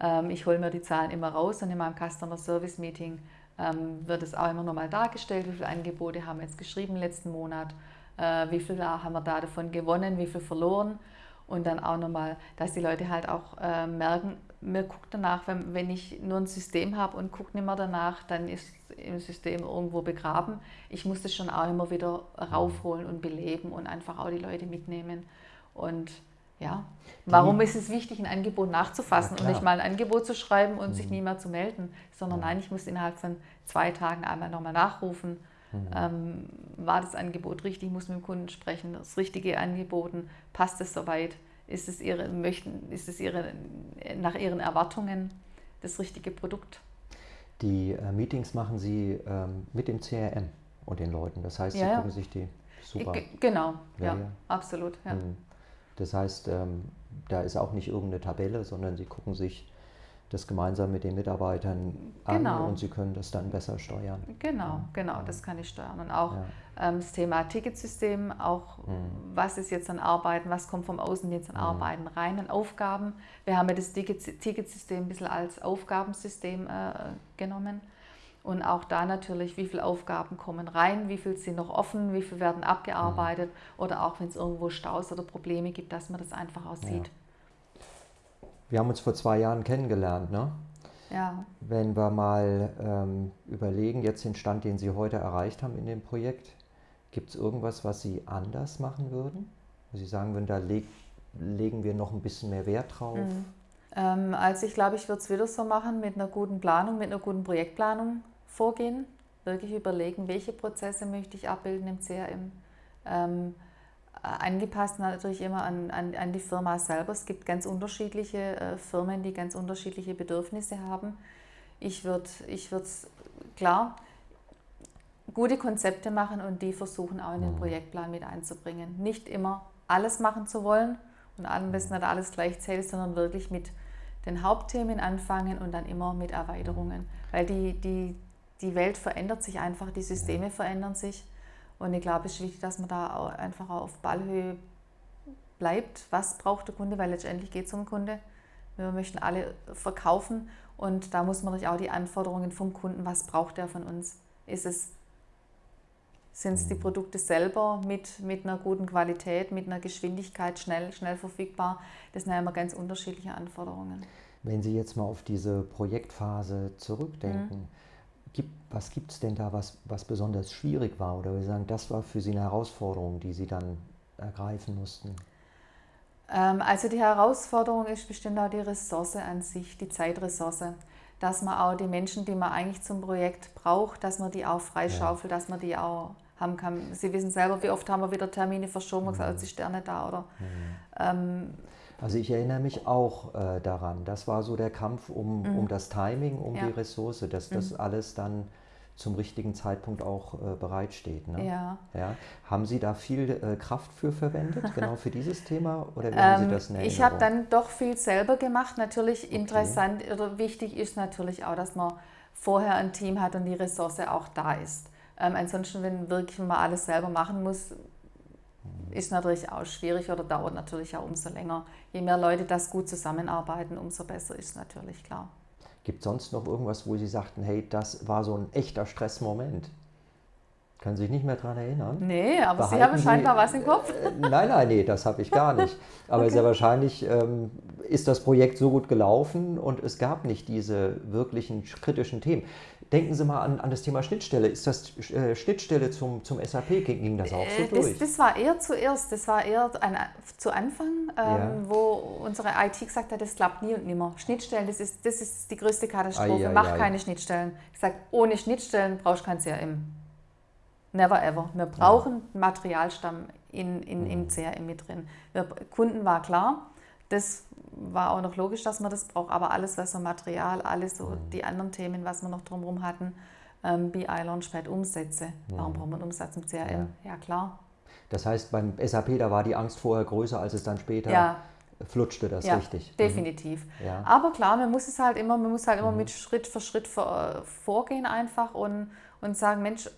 Ähm, ich hole mir die Zahlen immer raus und in meinem Customer Service Meeting ähm, wird es auch immer nochmal dargestellt, wie viele Angebote haben wir jetzt geschrieben letzten Monat, äh, wie viel haben wir da davon gewonnen, wie viel verloren und dann auch nochmal, dass die Leute halt auch äh, merken, mir guckt danach, wenn, wenn ich nur ein System habe und gucke nicht mehr danach, dann ist im System irgendwo begraben. Ich muss das schon auch immer wieder raufholen und beleben und einfach auch die Leute mitnehmen und ja, warum ist es wichtig, ein Angebot nachzufassen und nicht mal ein Angebot zu schreiben und mhm. sich nie mehr zu melden, sondern nein, ich muss innerhalb von zwei Tagen einmal nochmal nachrufen. Mhm. Ähm, war das Angebot richtig? Ich muss mit dem Kunden sprechen, das richtige angeboten, passt es soweit? Ist es, ihre, möchten, ist es ihre, nach ihren Erwartungen das richtige Produkt? Die äh, Meetings machen Sie ähm, mit dem CRM und den Leuten. Das heißt, Sie ja, gucken sich die super. G genau, ja, absolut. Ja. Mhm. Das heißt, ähm, da ist auch nicht irgendeine Tabelle, sondern Sie gucken sich das gemeinsam mit den Mitarbeitern genau. an und sie können das dann besser steuern. Genau, ja. genau, ja. das kann ich steuern. Und auch ja. ähm, das Thema Ticketsystem, auch mhm. was ist jetzt an Arbeiten, was kommt vom Außen jetzt an mhm. Arbeiten rein, an Aufgaben. Wir haben ja das Ticketsystem ein bisschen als Aufgabensystem äh, genommen. Und auch da natürlich, wie viele Aufgaben kommen rein, wie viele sind noch offen, wie viele werden abgearbeitet mhm. oder auch wenn es irgendwo Staus oder Probleme gibt, dass man das einfach auch sieht. Wir haben uns vor zwei Jahren kennengelernt, ne? Ja. Wenn wir mal ähm, überlegen, jetzt den Stand, den Sie heute erreicht haben in dem Projekt, gibt es irgendwas, was Sie anders machen würden? Wo Sie sagen würden, da leg, legen wir noch ein bisschen mehr Wert drauf? Mhm. Ähm, also ich glaube, ich würde es wieder so machen mit einer guten Planung, mit einer guten Projektplanung vorgehen, wirklich überlegen, welche Prozesse möchte ich abbilden im CRM. Ähm, angepasst natürlich immer an, an, an, die Firma selber. Es gibt ganz unterschiedliche äh, Firmen, die ganz unterschiedliche Bedürfnisse haben. Ich würde ich klar gute Konzepte machen und die versuchen auch in den mhm. Projektplan mit einzubringen. Nicht immer alles machen zu wollen und am besten nicht alles gleichzeitig, sondern wirklich mit den Hauptthemen anfangen und dann immer mit Erweiterungen. Weil die, die, die Welt verändert sich einfach, die Systeme verändern sich. Und ich glaube, es ist wichtig, dass man da auch einfach auf Ballhöhe bleibt. Was braucht der Kunde? Weil letztendlich geht es um den Kunde. Wir möchten alle verkaufen und da muss man natürlich auch die Anforderungen vom Kunden, was braucht er von uns? Ist es, sind es die mhm. Produkte selber mit, mit einer guten Qualität, mit einer Geschwindigkeit, schnell, schnell verfügbar? Das sind ja immer ganz unterschiedliche Anforderungen. Wenn Sie jetzt mal auf diese Projektphase zurückdenken, mhm Gibt, was gibt es denn da, was, was besonders schwierig war? Oder wir sagen, das war für Sie eine Herausforderung, die Sie dann ergreifen mussten? Ähm, also die Herausforderung ist bestimmt auch die Ressource an sich, die Zeitressource. Dass man auch die Menschen, die man eigentlich zum Projekt braucht, dass man die auch freischaufelt, ja. dass man die auch haben kann. Sie wissen selber, wie oft haben wir wieder Termine verschoben, mhm. gesagt, ist der nicht da oder mhm. ähm, also ich erinnere mich auch äh, daran. Das war so der Kampf um, mhm. um das Timing, um ja. die Ressource, dass das mhm. alles dann zum richtigen Zeitpunkt auch äh, bereitsteht. Ne? Ja. ja. Haben Sie da viel äh, Kraft für verwendet, genau für dieses Thema? Oder wie haben Sie ähm, das in Ich habe dann doch viel selber gemacht. Natürlich okay. interessant oder wichtig ist natürlich auch, dass man vorher ein Team hat und die Ressource auch da ist. Ähm, ansonsten, wenn wirklich mal alles selber machen muss, ist natürlich auch schwierig oder dauert natürlich auch umso länger. Je mehr Leute das gut zusammenarbeiten, umso besser ist natürlich klar. Gibt es sonst noch irgendwas, wo Sie sagten, hey, das war so ein echter Stressmoment? Sie sich nicht mehr daran erinnern? Nee, aber Behalten Sie haben scheinbar was im Kopf. Äh, nein, nein, nee, das habe ich gar nicht. Aber okay. sehr wahrscheinlich ähm, ist das Projekt so gut gelaufen und es gab nicht diese wirklichen kritischen Themen. Denken Sie mal an, an das Thema Schnittstelle. Ist das äh, Schnittstelle zum, zum SAP? Ging, das auch so äh, durch? Das, das, war eher zuerst, das war eher ein, zu Anfang, ähm, ja. wo unsere IT gesagt hat, das klappt nie und nimmer. Schnittstellen, das ist, das ist die größte Katastrophe. Ai, ai, Mach ai. keine Schnittstellen. Ich sage, ohne Schnittstellen brauchst du kein CRM. Never ever. Wir brauchen ja. Materialstamm in, in, mhm. im CRM mit drin. Wir, Kunden war klar, das war auch noch logisch, dass man das braucht, aber alles, was so Material, alles so mhm. die anderen Themen, was wir noch drumherum hatten, ähm, BI Launchpad Umsätze. Mhm. Warum braucht man Umsatz im CRM? Ja. ja. klar. Das heißt, beim SAP, da war die Angst vorher größer, als es dann später ja. flutschte, das ja, richtig. Mhm. Definitiv. Mhm. Ja. Aber klar, man muss es halt immer, man muss halt immer mhm. mit Schritt für Schritt vor, vorgehen einfach und, und sagen, Mensch,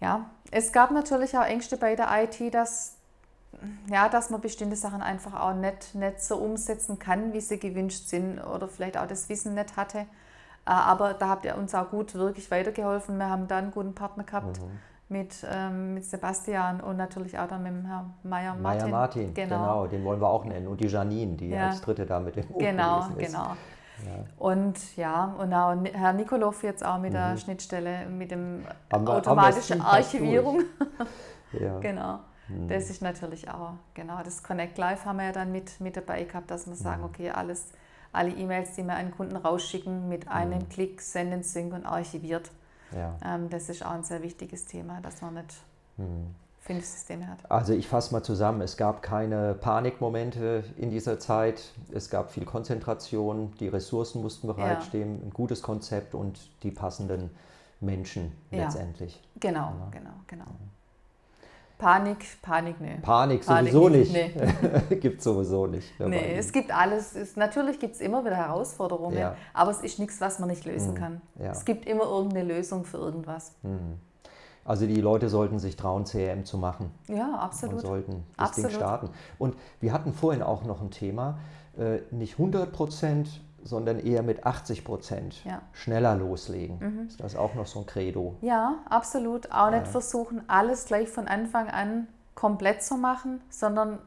ja, es gab natürlich auch Ängste bei der IT, dass, ja, dass man bestimmte Sachen einfach auch nicht, nicht so umsetzen kann, wie sie gewünscht sind oder vielleicht auch das Wissen nicht hatte. Äh, aber da habt ihr uns auch gut wirklich weitergeholfen. Wir haben da einen guten Partner gehabt mhm. mit, ähm, mit Sebastian und natürlich auch dann mit dem Herrn Meier Martin. Meier Martin, genau. genau. den wollen wir auch nennen. Und die Janine, die ja. als Dritte da mit dem Buch Genau, ist. genau. Ja. Und ja, und auch Herr Nikolov jetzt auch mit mhm. der Schnittstelle, mit dem haben automatischen Archivierung. ja. Genau. Mhm. Das ist natürlich auch, genau, das Connect Live haben wir ja dann mit, mit dabei gehabt, dass wir sagen, mhm. okay, alles, alle E-Mails, die wir an Kunden rausschicken, mit einem mhm. Klick senden, sync und archiviert. Ja. Ähm, das ist auch ein sehr wichtiges Thema, dass man nicht mhm. Systeme hat? Also ich fasse mal zusammen, es gab keine Panikmomente in dieser Zeit, es gab viel Konzentration, die Ressourcen mussten bereitstehen, ja. ein gutes Konzept und die passenden Menschen ja. letztendlich. Genau, ja. genau, genau. Panik, Panik, nee. Panik, Panik sowieso nicht, nicht. gibt sowieso nicht. ne, Nee, es gibt alles. Es, natürlich gibt es immer wieder Herausforderungen, Ja. aber es ist nichts, was man nicht lösen kann. ja. Es gibt immer irgendeine Lösung für irgendwas. Also die Leute sollten sich trauen, CRM zu machen. Ja, und absolut. sollten das Absolut. Ding starten. Und wir hatten vorhin auch noch ein Thema, äh, nicht 100 Prozent, sondern eher mit 80 Prozent Ja. Mhm. schneller loslegen. Ist das auch noch so ein Credo? Ja, absolut. Auch nicht versuchen, alles gleich von Anfang an komplett zu machen, sondern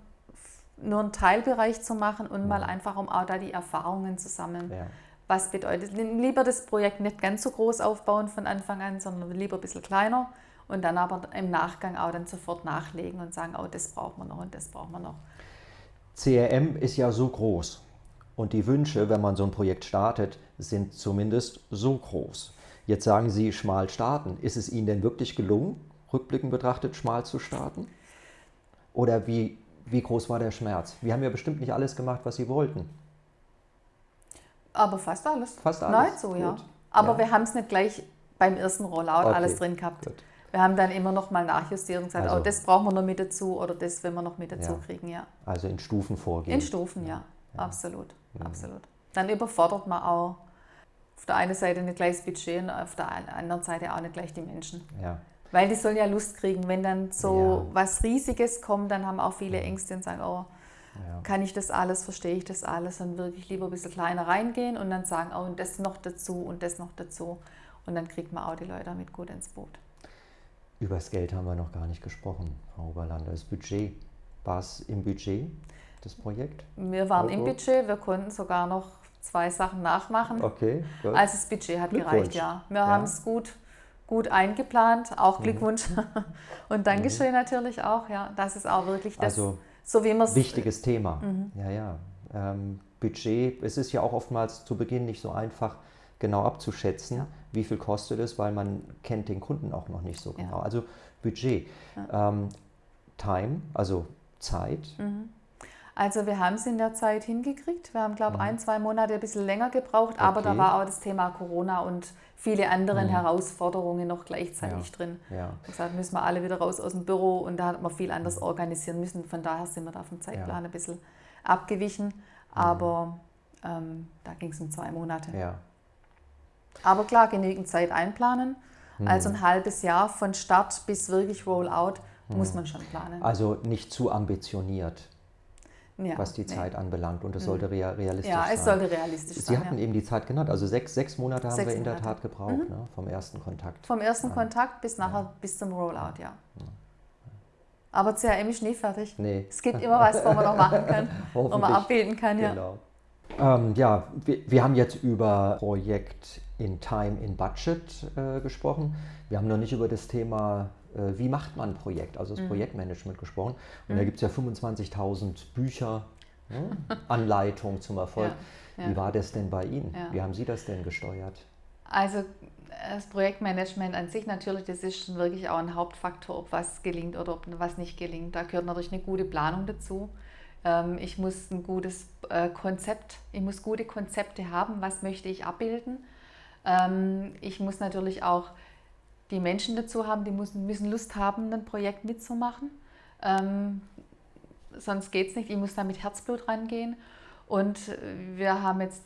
nur einen Teilbereich zu machen und mal einfach, um auch da die Erfahrungen zu sammeln. Ja. Was bedeutet, lieber das Projekt nicht ganz so groß aufbauen von Anfang an, sondern lieber ein bisschen kleiner und dann aber im Nachgang auch dann sofort nachlegen und sagen, oh, das braucht man noch und das braucht man noch. CRM ist ja so groß und die Wünsche, wenn man so ein Projekt startet, sind zumindest so groß. Jetzt sagen Sie schmal starten. Ist es Ihnen denn wirklich gelungen, rückblickend betrachtet schmal zu starten? Oder wie, wie groß war der Schmerz? Wir haben ja bestimmt nicht alles gemacht, was Sie wollten. Aber fast alles. Fast alles. Nein, so, ja. Gut. Aber Ja. wir haben es nicht gleich beim ersten Rollout Okay, alles drin gehabt. gut. Wir haben dann immer noch mal nachjustiert und gesagt, Also- oh, das brauchen wir noch mit dazu oder das will wir noch mit dazu Ja. kriegen, ja. Also in Stufen vorgehen. In Stufen, ja. Absolut, absolut. Dann überfordert man auch auf der einen Seite nicht gleich das Budget und auf der an- anderen Seite auch nicht gleich die Menschen. Ja. Weil die sollen ja Lust kriegen. Wenn dann so Ja. was Riesiges kommt, dann haben auch viele Ängste und sagen, oh, Ja. kann ich das alles, verstehe ich das alles und wirklich lieber ein bisschen kleiner reingehen und dann sagen, oh, und das noch dazu und das noch dazu. Und dann kriegt man auch die Leute mit gut ins Boot. Über das Geld haben wir noch gar nicht gesprochen, Frau Oberlander. Das Budget. War es im Budget, das Projekt? Wir waren im Also? Budget, wir konnten sogar noch zwei Sachen nachmachen. Okay, gut. Also das Budget hat gereicht, ja. Wir Ja. haben es gut, gut eingeplant, auch Mhm. Glückwunsch. Und Dankeschön natürlich auch, ja. Das ist auch wirklich das, Also so wie man es Wichtiges Thema. Mhm. Ja, ja. Ähm, Budget, es ist ja auch oftmals zu Beginn nicht so einfach genau abzuschätzen, Ja. Wie viel kostet es, weil man kennt den Kunden auch noch nicht so Ja. genau. Also Budget. Ähm, Time, also Zeit. Mhm. Also wir haben es in der Zeit hingekriegt. Wir haben, glaube ich, ein, zwei Monate ein bisschen länger gebraucht, aber da Mhm. Okay. war auch das Thema Corona und viele andere Herausforderungen noch gleichzeitig Ja. drin. Ja. Gesagt, müssen wir alle wieder raus aus dem Büro und da hat man viel anders Mhm. organisieren müssen. Von daher sind wir da vom Zeitplan ein bisschen abgewichen. Aber ähm, da ging es um zwei Monate. ja. Aber klar, genügend Zeit einplanen. Mhm. Also ein halbes Jahr von Start bis wirklich Rollout Mhm. muss man schon planen. Also nicht zu ambitioniert, Ja, was die nee. Zeit anbelangt und es sollte rea realistisch Ja, sein. es sollte realistisch Sie sein. hatten ja. eben die Zeit genannt, also sechs, sechs Monate haben Sechs wir in der Monate. Mhm. Tat gebraucht, ne, vom ersten Kontakt. Vom ersten Kontakt bis nachher bis zum Rollout, ja. Aber CRM ist nie fertig. Nee. Es gibt immer was, wo man noch machen kann, wo man abbilden kann, ja. Genau. Ähm, ja, wir, wir haben jetzt über Projekt in Time, in Budget äh, gesprochen. Wir haben noch nicht über das Thema, äh, wie macht man ein Projekt, also das Mhm. Projektmanagement gesprochen. Und da gibt es ja 25.000 Bücher, ne? Anleitungen zum Erfolg. Ja, ja. Wie war das denn bei Ihnen? Ja. Wie haben Sie das denn gesteuert? Also das Projektmanagement an sich natürlich, das ist schon wirklich auch ein Hauptfaktor, ob was gelingt oder ob was nicht gelingt. Da gehört natürlich eine gute Planung dazu. Ähm, Ich muss ein gutes äh, Konzept, ich muss gute Konzepte haben, was möchte ich abbilden. Ähm, Ich muss natürlich auch die Menschen dazu haben, die müssen, müssen Lust haben, ein Projekt mitzumachen. Ähm, Sonst geht es nicht, ich muss da mit Herzblut rangehen. Und wir haben jetzt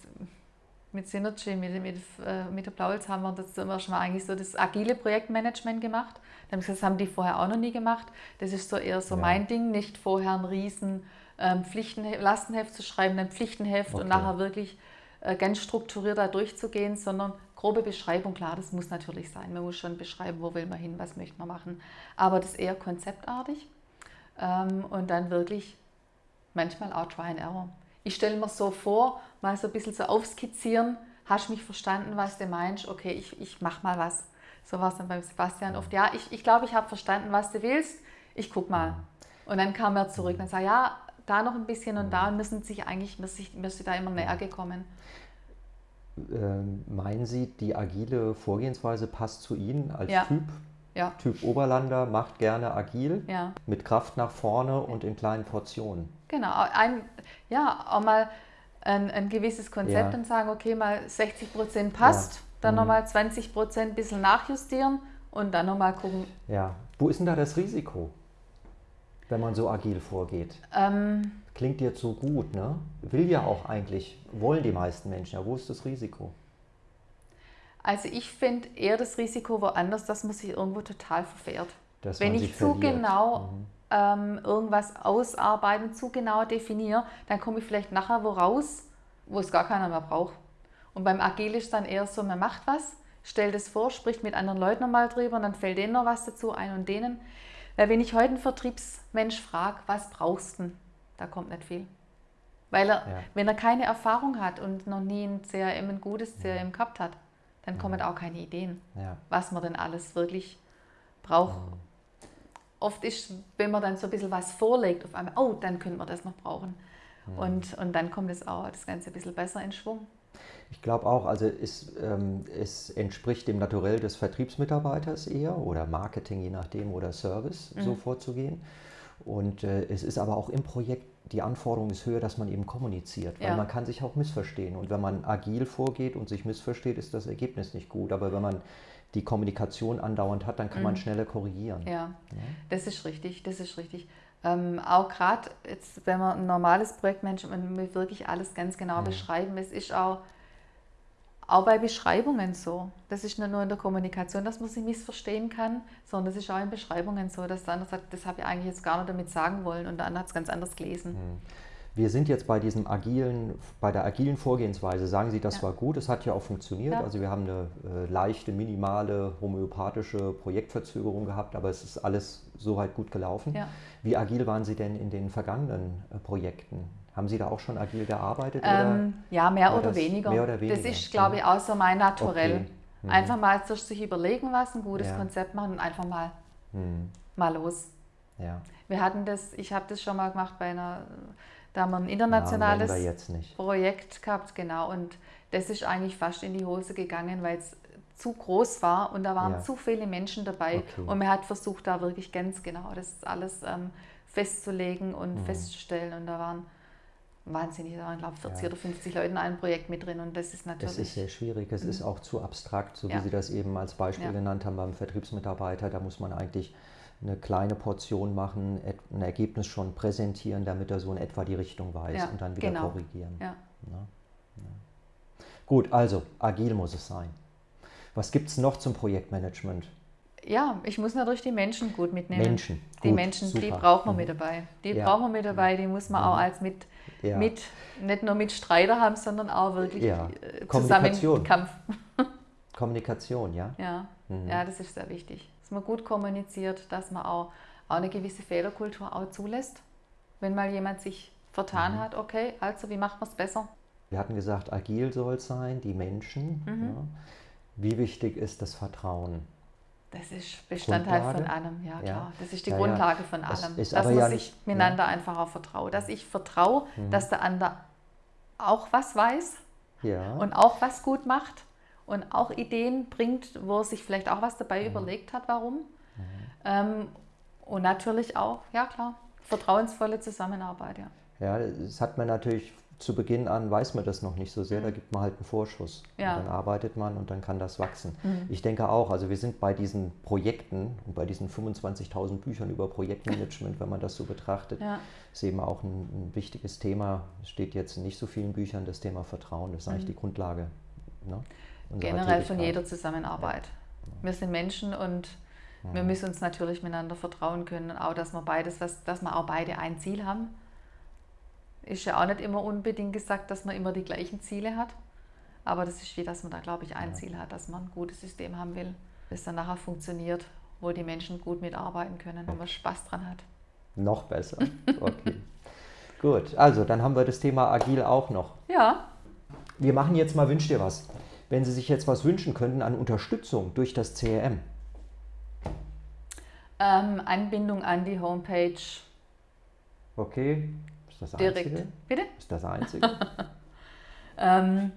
mit Synergy, mit, mit, äh, mit der Blauholz haben wir das immer schon mal eigentlich so das agile Projektmanagement gemacht. Das haben die vorher auch noch nie gemacht. Das ist so eher so Ja. mein Ding, nicht vorher ein riesen ähm, Pflichtenheft, Lastenheft zu schreiben, ein Pflichtenheft Okay. und nachher wirklich äh, ganz strukturiert da durchzugehen, sondern grobe Beschreibung, klar, das muss natürlich sein. Man muss schon beschreiben, wo will man hin, was möchte man machen. Aber das ist eher konzeptartig ähm, und dann wirklich manchmal auch Try and Error. Ich stelle mir so vor, mal so ein bisschen so aufskizzieren, hast mich verstanden, was du meinst, okay, ich, ich mach mal was. So war es dann beim Sebastian oft, ja, ich, ich glaube, ich habe verstanden, was du willst, ich guck mal. Und dann kam er zurück und sagte, ja, da noch ein bisschen und da sind sich eigentlich, wir sind da immer näher gekommen. Ähm, meinen Sie, die agile Vorgehensweise passt zu Ihnen als Ja. Typ? Ja, Typ Oberlander macht gerne agil, ja. mit Kraft nach vorne und in kleinen Portionen. Genau, ein, ja, auch mal ein, ein gewisses Konzept und sagen, okay, mal 60 Prozent passt, dann Mhm. nochmal 20 Prozent ein bisschen nachjustieren und dann nochmal gucken, Ja, wo ist denn da das Risiko? Wenn man so agil vorgeht? Ähm, Klingt jetzt so gut, ne? Will ja auch eigentlich, wollen die meisten Menschen. Ja, wo ist das Risiko? Also ich finde eher das Risiko woanders, dass man sich irgendwo total verfährt. Dass Wenn ich zu verliert. genau mhm. ähm, irgendwas ausarbeite zu genau definiere, dann komme ich vielleicht nachher wo raus, wo es gar keiner mehr braucht. Und beim Agil ist dann eher so, man macht was, stellt es vor, spricht mit anderen Leuten nochmal drüber und dann fällt denen noch was dazu ein und denen. Weil wenn ich heute einen Vertriebsmensch frage, was brauchst du, da kommt nicht viel. Weil er, ja. wenn er keine Erfahrung hat und noch nie ein CRM, ein gutes CRM gehabt hat, dann kommen auch keine Ideen, ja. was man denn alles wirklich braucht. Mhm. Oft ist, wenn man dann so ein bisschen was vorlegt, auf einmal, oh, dann könnte man das noch brauchen. Mhm. Und, und dann kommt es auch das Ganze ein bisschen besser in Schwung. Ich glaube auch, also es, ähm, es, entspricht dem Naturell des Vertriebsmitarbeiters eher oder Marketing, je nachdem, oder Service, mhm. so vorzugehen. Und äh, es ist aber auch im Projekt, die Anforderung ist höher, dass man eben kommuniziert, weil ja. man kann sich auch missverstehen. Und wenn man agil vorgeht und sich missversteht, ist das Ergebnis nicht gut. Aber wenn man die Kommunikation andauernd hat, dann kann mhm. man schneller korrigieren. Ja. ja, das ist richtig, das ist richtig. Ähm, auch gerade, wenn man ein normales Projektmanagement will wirklich alles ganz genau mhm. beschreiben. Es ist auch auch bei Beschreibungen so. Das ist nicht nur in der Kommunikation, dass man sie missverstehen kann, sondern das ist auch in Beschreibungen so, dass der andere sagt, das habe ich eigentlich jetzt gar nicht damit sagen wollen und der andere hat es ganz anders gelesen. Hm. Wir sind jetzt bei diesem agilen, bei der agilen Vorgehensweise. Sagen Sie, das ja. war gut, es hat ja auch funktioniert. Ja. Also wir haben eine äh, leichte, minimale homöopathische Projektverzögerung gehabt, aber es ist alles soweit gut gelaufen. Ja. Wie agil waren Sie denn in den vergangenen äh, Projekten? Haben Sie da auch schon agil gearbeitet? Ähm, ja, mehr oder, weniger. mehr oder weniger. Das ist, glaube ich, auch so mein Naturell. Okay. Mhm. Einfach mal sich überlegen, was ein gutes ja. Konzept machen und einfach mal, mhm. mal los. Ja. Wir hatten das, ich habe das schon mal gemacht bei einer, da haben wir ein internationales Projekt gehabt, genau. Und das ist eigentlich fast in die Hose gegangen, weil es zu groß war und da waren ja. zu viele Menschen dabei. Okay. Und man hat versucht, da wirklich ganz genau das alles ähm, festzulegen und mhm. festzustellen. Und da waren wahnsinnig, da waren glaube 40 ja. oder 50 Leute in einem Projekt mit drin und das ist natürlich... Es ist sehr schwierig, es mhm. ist auch zu abstrakt, so wie ja. Sie das eben als Beispiel genannt haben beim Vertriebsmitarbeiter, da muss man eigentlich eine kleine Portion machen, ein Ergebnis schon präsentieren, damit er so in etwa die Richtung weiß und dann wieder genau. korrigieren. Ja. Gut, also agil muss es sein. Was gibt es noch zum Projektmanagement? ja, ich muss natürlich die Menschen gut mitnehmen. Menschen. Die gut, Menschen, super. die braucht man mhm. mit dabei. Die ja. braucht man mit dabei, die muss man mhm. auch als mit, ja. mit, nicht nur mit Streiter haben, sondern auch wirklich ja. Äh, zusammen Kampf. Kommunikation, ja? Ja. Mhm. ja, das ist sehr wichtig. Dass man gut kommuniziert, dass man auch, auch eine gewisse Fehlerkultur auch zulässt. Wenn mal jemand sich vertan mhm. hat, okay, also wie macht man es besser? Wir hatten gesagt, agil soll es sein, die Menschen. Mhm. Ja. Wie wichtig ist das Vertrauen? Das ist Bestandteil Grundlage. von allem, ja klar. Ja. Das ist die ja, Grundlage von allem. dass man sich miteinander einfach auch vertraut. Dass ich vertraue, mhm. dass der andere auch was weiß und auch was gut macht und auch Ideen bringt, wo er sich vielleicht auch was dabei mhm. überlegt hat, warum. Mhm. Ähm, und natürlich auch, ja klar, vertrauensvolle Zusammenarbeit, ja. Ja, das hat man natürlich zu Beginn an weiß man das noch nicht so sehr, da mhm. gibt man halt einen Vorschuss. Ja. Und dann arbeitet man und dann kann das wachsen. Mhm. Ich denke auch, also wir sind bei diesen Projekten und bei diesen 25.000 Büchern über Projektmanagement, wenn man das so betrachtet, ja. ist eben auch ein, ein, wichtiges Thema. Steht jetzt in nicht so vielen Büchern, das Thema Vertrauen, das ist eigentlich mhm. die Grundlage. Ne, Generell von jeder Zusammenarbeit. Ja. Wir sind Menschen und wir mhm. müssen uns natürlich miteinander vertrauen können, auch dass wir beides, was, dass wir auch beide ein Ziel haben ist ja auch nicht immer unbedingt gesagt, dass man immer die gleichen Ziele hat. Aber das ist wie, dass man da, glaube ich, ein ja. Ziel hat, dass man ein gutes System haben will, das dann nachher funktioniert, wo die Menschen gut mitarbeiten können und man Spaß dran hat. Noch besser. Okay. gut, also dann haben wir das Thema Agil auch noch. Ja. Wir machen jetzt mal Wünsch dir was. Wenn Sie sich jetzt was wünschen könnten an Unterstützung durch das CRM. Ähm, Anbindung an die Homepage. Okay, ist das Direkt. Einzige? Bitte? Ist das Einzige? ähm,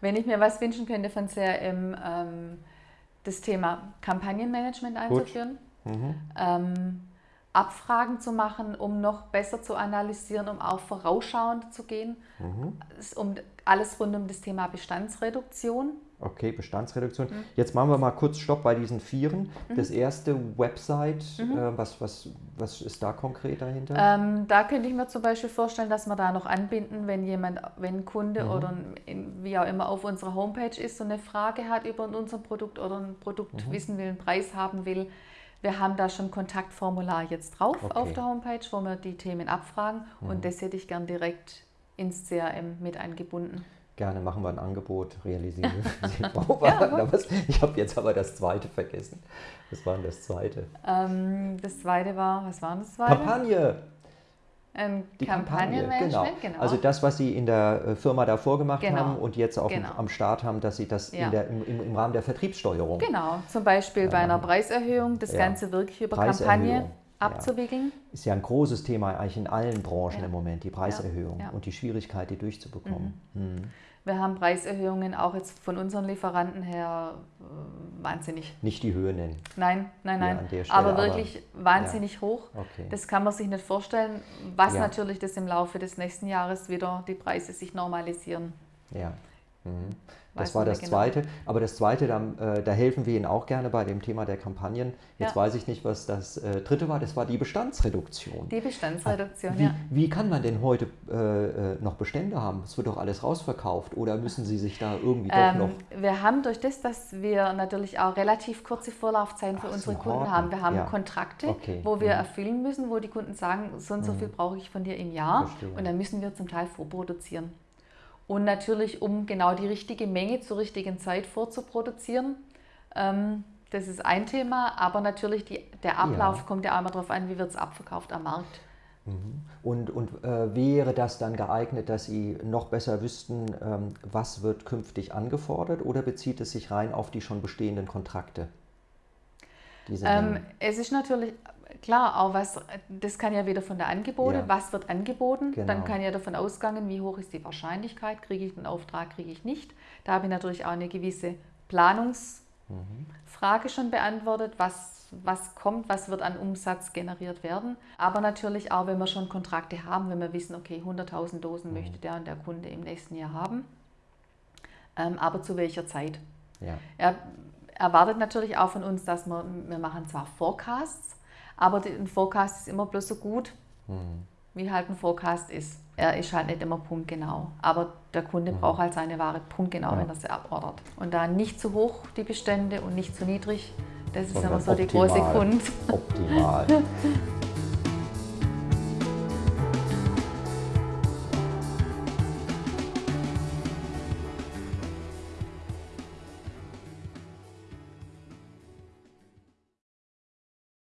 wenn ich mir was wünschen könnte von CRM, ähm, das Thema Kampagnenmanagement einzuführen. Mhm. Ähm, Abfragen zu machen, um noch besser zu analysieren, um auch vorausschauend zu gehen, mhm. um alles rund um das Thema Bestandsreduktion. Okay, Bestandsreduktion. Mhm. Jetzt machen wir mal kurz Stopp bei diesen Vieren. Mhm. Das erste Website, mhm. äh, was, was, was ist da konkret dahinter? Ähm, da könnte ich mir zum Beispiel vorstellen, dass wir da noch anbinden, wenn jemand, wenn ein Kunde mhm. oder ein, wie auch immer auf unserer Homepage ist und eine Frage hat über unser Produkt oder ein Produkt mhm. wissen will, einen Preis haben will. Wir haben da schon ein Kontaktformular jetzt drauf okay. auf der Homepage, wo wir die Themen abfragen und mhm. das hätte ich gern direkt ins CRM mit eingebunden. Gerne machen wir ein Angebot, realisieren Sie ja, Ich habe jetzt aber das zweite vergessen. Was war denn das zweite? Ähm, das zweite war, was war das zweite? Kampagne. Ähm, die Kampagne, genau. genau. Also das, was Sie in der äh, Firma davor gemacht genau. haben und jetzt auch genau. am Start haben, dass Sie das ja. der, im, im, Rahmen der Vertriebssteuerung. Genau, zum Beispiel bei einer Preiserhöhung, das ja. Ganze wirklich über Kampagne abzuwickeln. Ja. Ist ja ein großes Thema eigentlich in allen Branchen im Moment, die Preiserhöhung und die Schwierigkeit, die durchzubekommen. Mhm. Mhm. Wir haben Preiserhöhungen auch jetzt von unseren Lieferanten her äh, wahnsinnig. Nicht die Höhe nennen. Nein, nein, nein. Ja, Stelle, aber wirklich aber, wahnsinnig ja. hoch. Okay. Das kann man sich nicht vorstellen, was ja. natürlich das im Laufe des nächsten Jahres wieder die Preise sich normalisieren. Ja. Mhm. Das war das genau. Zweite. Aber das Zweite, da, äh, da, helfen wir Ihnen auch gerne bei dem Thema der Kampagnen. Jetzt ja. weiß ich nicht, was das äh, Dritte war. Das war die Bestandsreduktion. Die Bestandsreduktion, wie, ja. Wie kann man denn heute äh, äh, noch Bestände haben? Es wird doch alles rausverkauft. Oder müssen Sie sich da irgendwie ähm, doch noch... Wir haben durch das, dass wir natürlich auch relativ kurze Vorlaufzeiten für Ach, unsere Kunden Horten. haben. Wir haben ja. Kontrakte, okay. wo wir mhm. erfüllen müssen, wo die Kunden sagen, so und so mhm. viel brauche ich von dir im Jahr. Verstehe. Und dann müssen wir zum Teil vorproduzieren. Und natürlich, um genau die richtige Menge zur richtigen Zeit vorzuproduzieren. Ähm, das ist ein Thema, aber natürlich die, der Ablauf ja. kommt ja einmal darauf an, wie wird es abverkauft am Markt. Mhm. Und, und äh, wäre das dann geeignet, dass Sie noch besser wüssten, ähm, was wird künftig angefordert oder bezieht es sich rein auf die schon bestehenden Kontrakte? Ähm, es ist natürlich klar, auch was, das kann ja wieder von der Angebote, ja. was wird angeboten, genau. dann kann ja davon ausgehen, wie hoch ist die Wahrscheinlichkeit, kriege ich einen Auftrag, kriege ich nicht. Da habe ich natürlich auch eine gewisse Planungsfrage mhm. schon beantwortet, was, was kommt, was wird an Umsatz generiert werden. Aber natürlich auch, wenn wir schon Kontrakte haben, wenn wir wissen, okay, 100.000 Dosen mhm. möchte der und der Kunde im nächsten Jahr haben, ähm, aber zu welcher Zeit. Ja. Er erwartet natürlich auch von uns, dass wir, wir machen zwar Forecasts, aber ein Forecast ist immer bloß so gut, mhm. wie halt ein Forecast ist. Er ist halt nicht immer punktgenau. Aber der Kunde mhm. braucht halt seine Ware punktgenau, ja. wenn er sie abordert. Und da nicht zu hoch die Bestände und nicht zu niedrig, das ist immer so optimal. die große Kunst. Optimal.